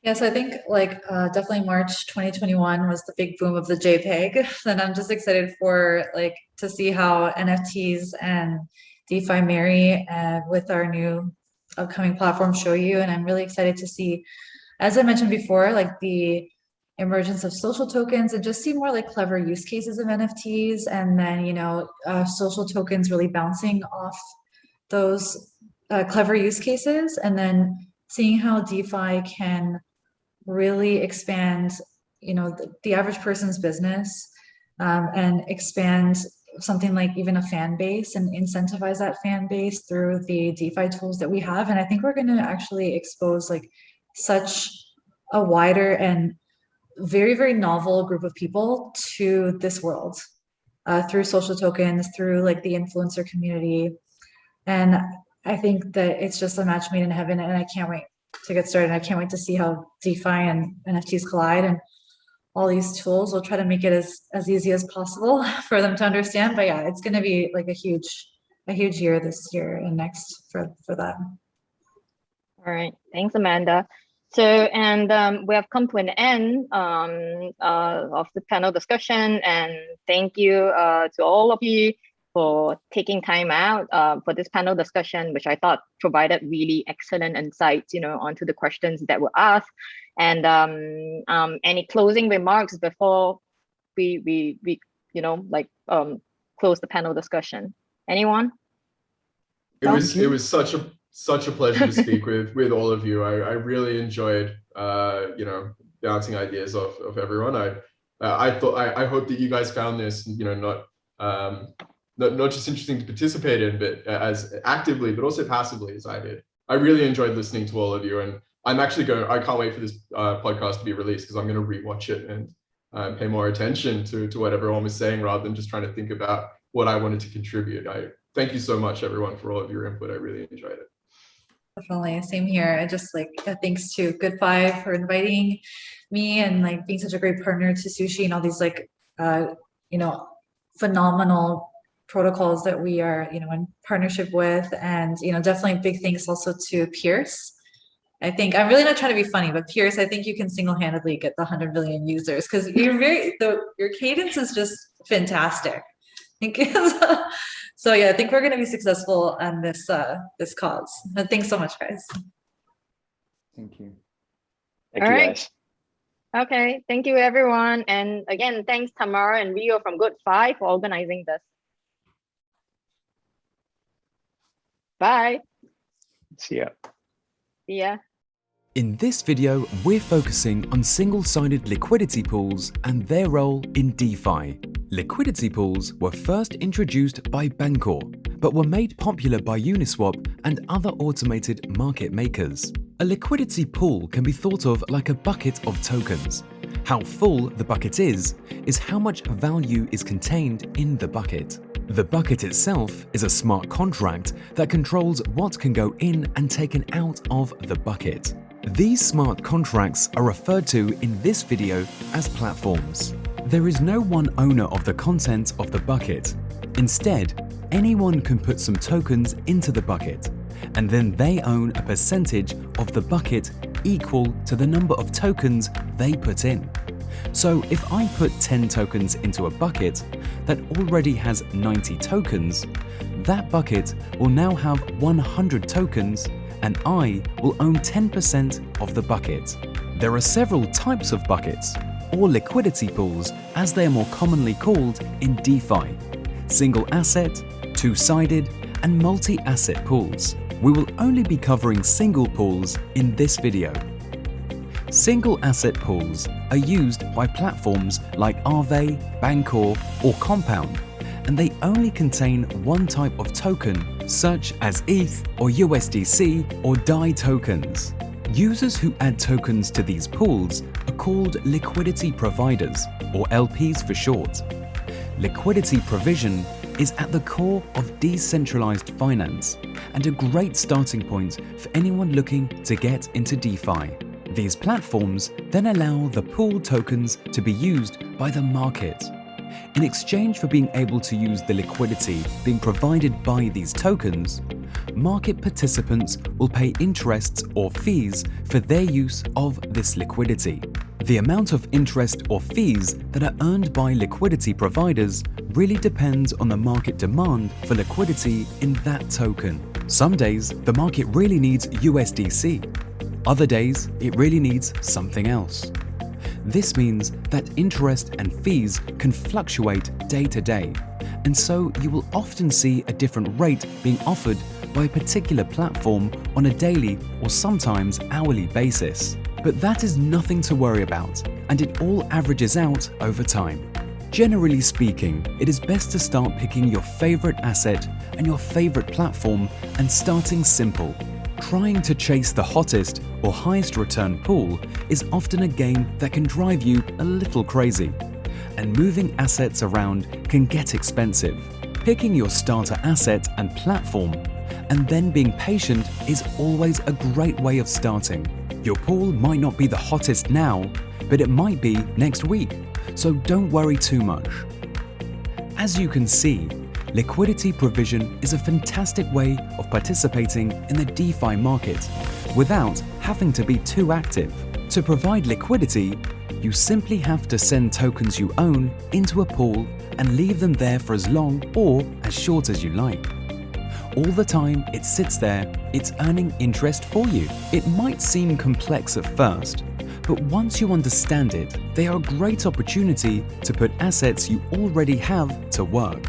Yes, I think like uh, definitely March 2021 was the big boom of the JPEG. and I'm just excited for like to see how NFTs and DeFi marry uh, with our new upcoming platform Shoyu. And I'm really excited to see, as I mentioned before, like the emergence of social tokens and just see more like clever use cases of NFTs and then, you know, uh, social tokens really bouncing off those uh, clever use cases and then seeing how DeFi can really expand, you know, the, the average person's business um, and expand something like even a fan base and incentivize that fan base through the DeFi tools that we have. And I think we're going to actually expose like such a wider and very, very novel group of people to this world uh, through social tokens, through like the influencer community. And I think that it's just a match made in heaven and I can't wait to get started. I can't wait to see how DeFi and NFTs collide and all these tools. We'll try to make it as, as easy as possible for them to understand. But yeah, it's to be like a huge, a huge year this year and next for, for that. All right. Thanks, Amanda. So, and um, we have come to an end um, uh, of the panel discussion. And thank you uh, to all of you for taking time out uh, for this panel discussion, which I thought provided really excellent insights, you know, onto the questions that were asked. And um, um, any closing remarks before we, we, we you know, like um, close the panel discussion? Anyone? It was, it was such a such a pleasure to speak with with all of you. I, I really enjoyed, uh, you know, bouncing ideas off of everyone. I uh, I thought I, I hope that you guys found this, you know, not um, not not just interesting to participate in, but as actively, but also passively as I did. I really enjoyed listening to all of you, and I'm actually going. I can't wait for this uh, podcast to be released because I'm going to rewatch it and uh, pay more attention to to what everyone was saying rather than just trying to think about what I wanted to contribute. I thank you so much, everyone, for all of your input. I really enjoyed it. Definitely, same here. And just like uh, thanks to GoodFi for inviting me and like being such a great partner to Sushi and all these like uh, you know phenomenal protocols that we are you know in partnership with, and you know definitely big thanks also to Piers. I think I'm really not trying to be funny, but Piers, I think you can single-handedly get the 100 million users because you're very the your cadence is just fantastic. Thank you. so yeah, I think we're going to be successful on this uh, this cause. And thanks so much, guys. Thank you. Thank All you right. guys. Okay, thank you everyone. And again, thanks Tamara and Rio from Good Five for organizing this. Bye. See ya. See ya. In this video, we're focusing on single-sided liquidity pools and their role in DeFi. Liquidity pools were first introduced by Bancor, but were made popular by Uniswap and other automated market makers. A liquidity pool can be thought of like a bucket of tokens. How full the bucket is, is how much value is contained in the bucket. The bucket itself is a smart contract that controls what can go in and taken out of the bucket. These smart contracts are referred to in this video as platforms. There is no one owner of the content of the bucket. Instead, anyone can put some tokens into the bucket, and then they own a percentage of the bucket equal to the number of tokens they put in. So if I put 10 tokens into a bucket that already has 90 tokens, that bucket will now have 100 tokens and I will own 10% of the bucket. There are several types of buckets, or liquidity pools as they are more commonly called in DeFi. Single asset, two-sided, and multi-asset pools. We will only be covering single pools in this video. Single asset pools are used by platforms like Aave, Bancor, or Compound, and they only contain one type of token, such as ETH or USDC or DAI tokens. Users who add tokens to these pools are called liquidity providers, or LPs for short. Liquidity provision is at the core of decentralized finance and a great starting point for anyone looking to get into DeFi. These platforms then allow the pool tokens to be used by the market. In exchange for being able to use the liquidity being provided by these tokens, market participants will pay interests or fees for their use of this liquidity. The amount of interest or fees that are earned by liquidity providers really depends on the market demand for liquidity in that token. Some days, the market really needs USDC. Other days, it really needs something else. This means that interest and fees can fluctuate day to day, and so you will often see a different rate being offered by a particular platform on a daily or sometimes hourly basis. But that is nothing to worry about, and it all averages out over time. Generally speaking, it is best to start picking your favorite asset and your favorite platform and starting simple. Trying to chase the hottest or highest return pool is often a game that can drive you a little crazy. And moving assets around can get expensive. Picking your starter asset and platform And then being patient is always a great way of starting. Your pool might not be the hottest now, but it might be next week, so don't worry too much. As you can see, liquidity provision is a fantastic way of participating in the DeFi market without having to be too active. To provide liquidity, you simply have to send tokens you own into a pool and leave them there for as long or as short as you like. All the time it sits there, it's earning interest for you. It might seem complex at first, but once you understand it, they are a great opportunity to put assets you already have to work.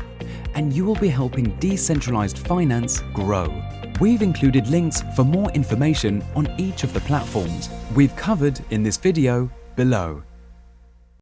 And you will be helping decentralized finance grow. We've included links for more information on each of the platforms we've covered in this video below.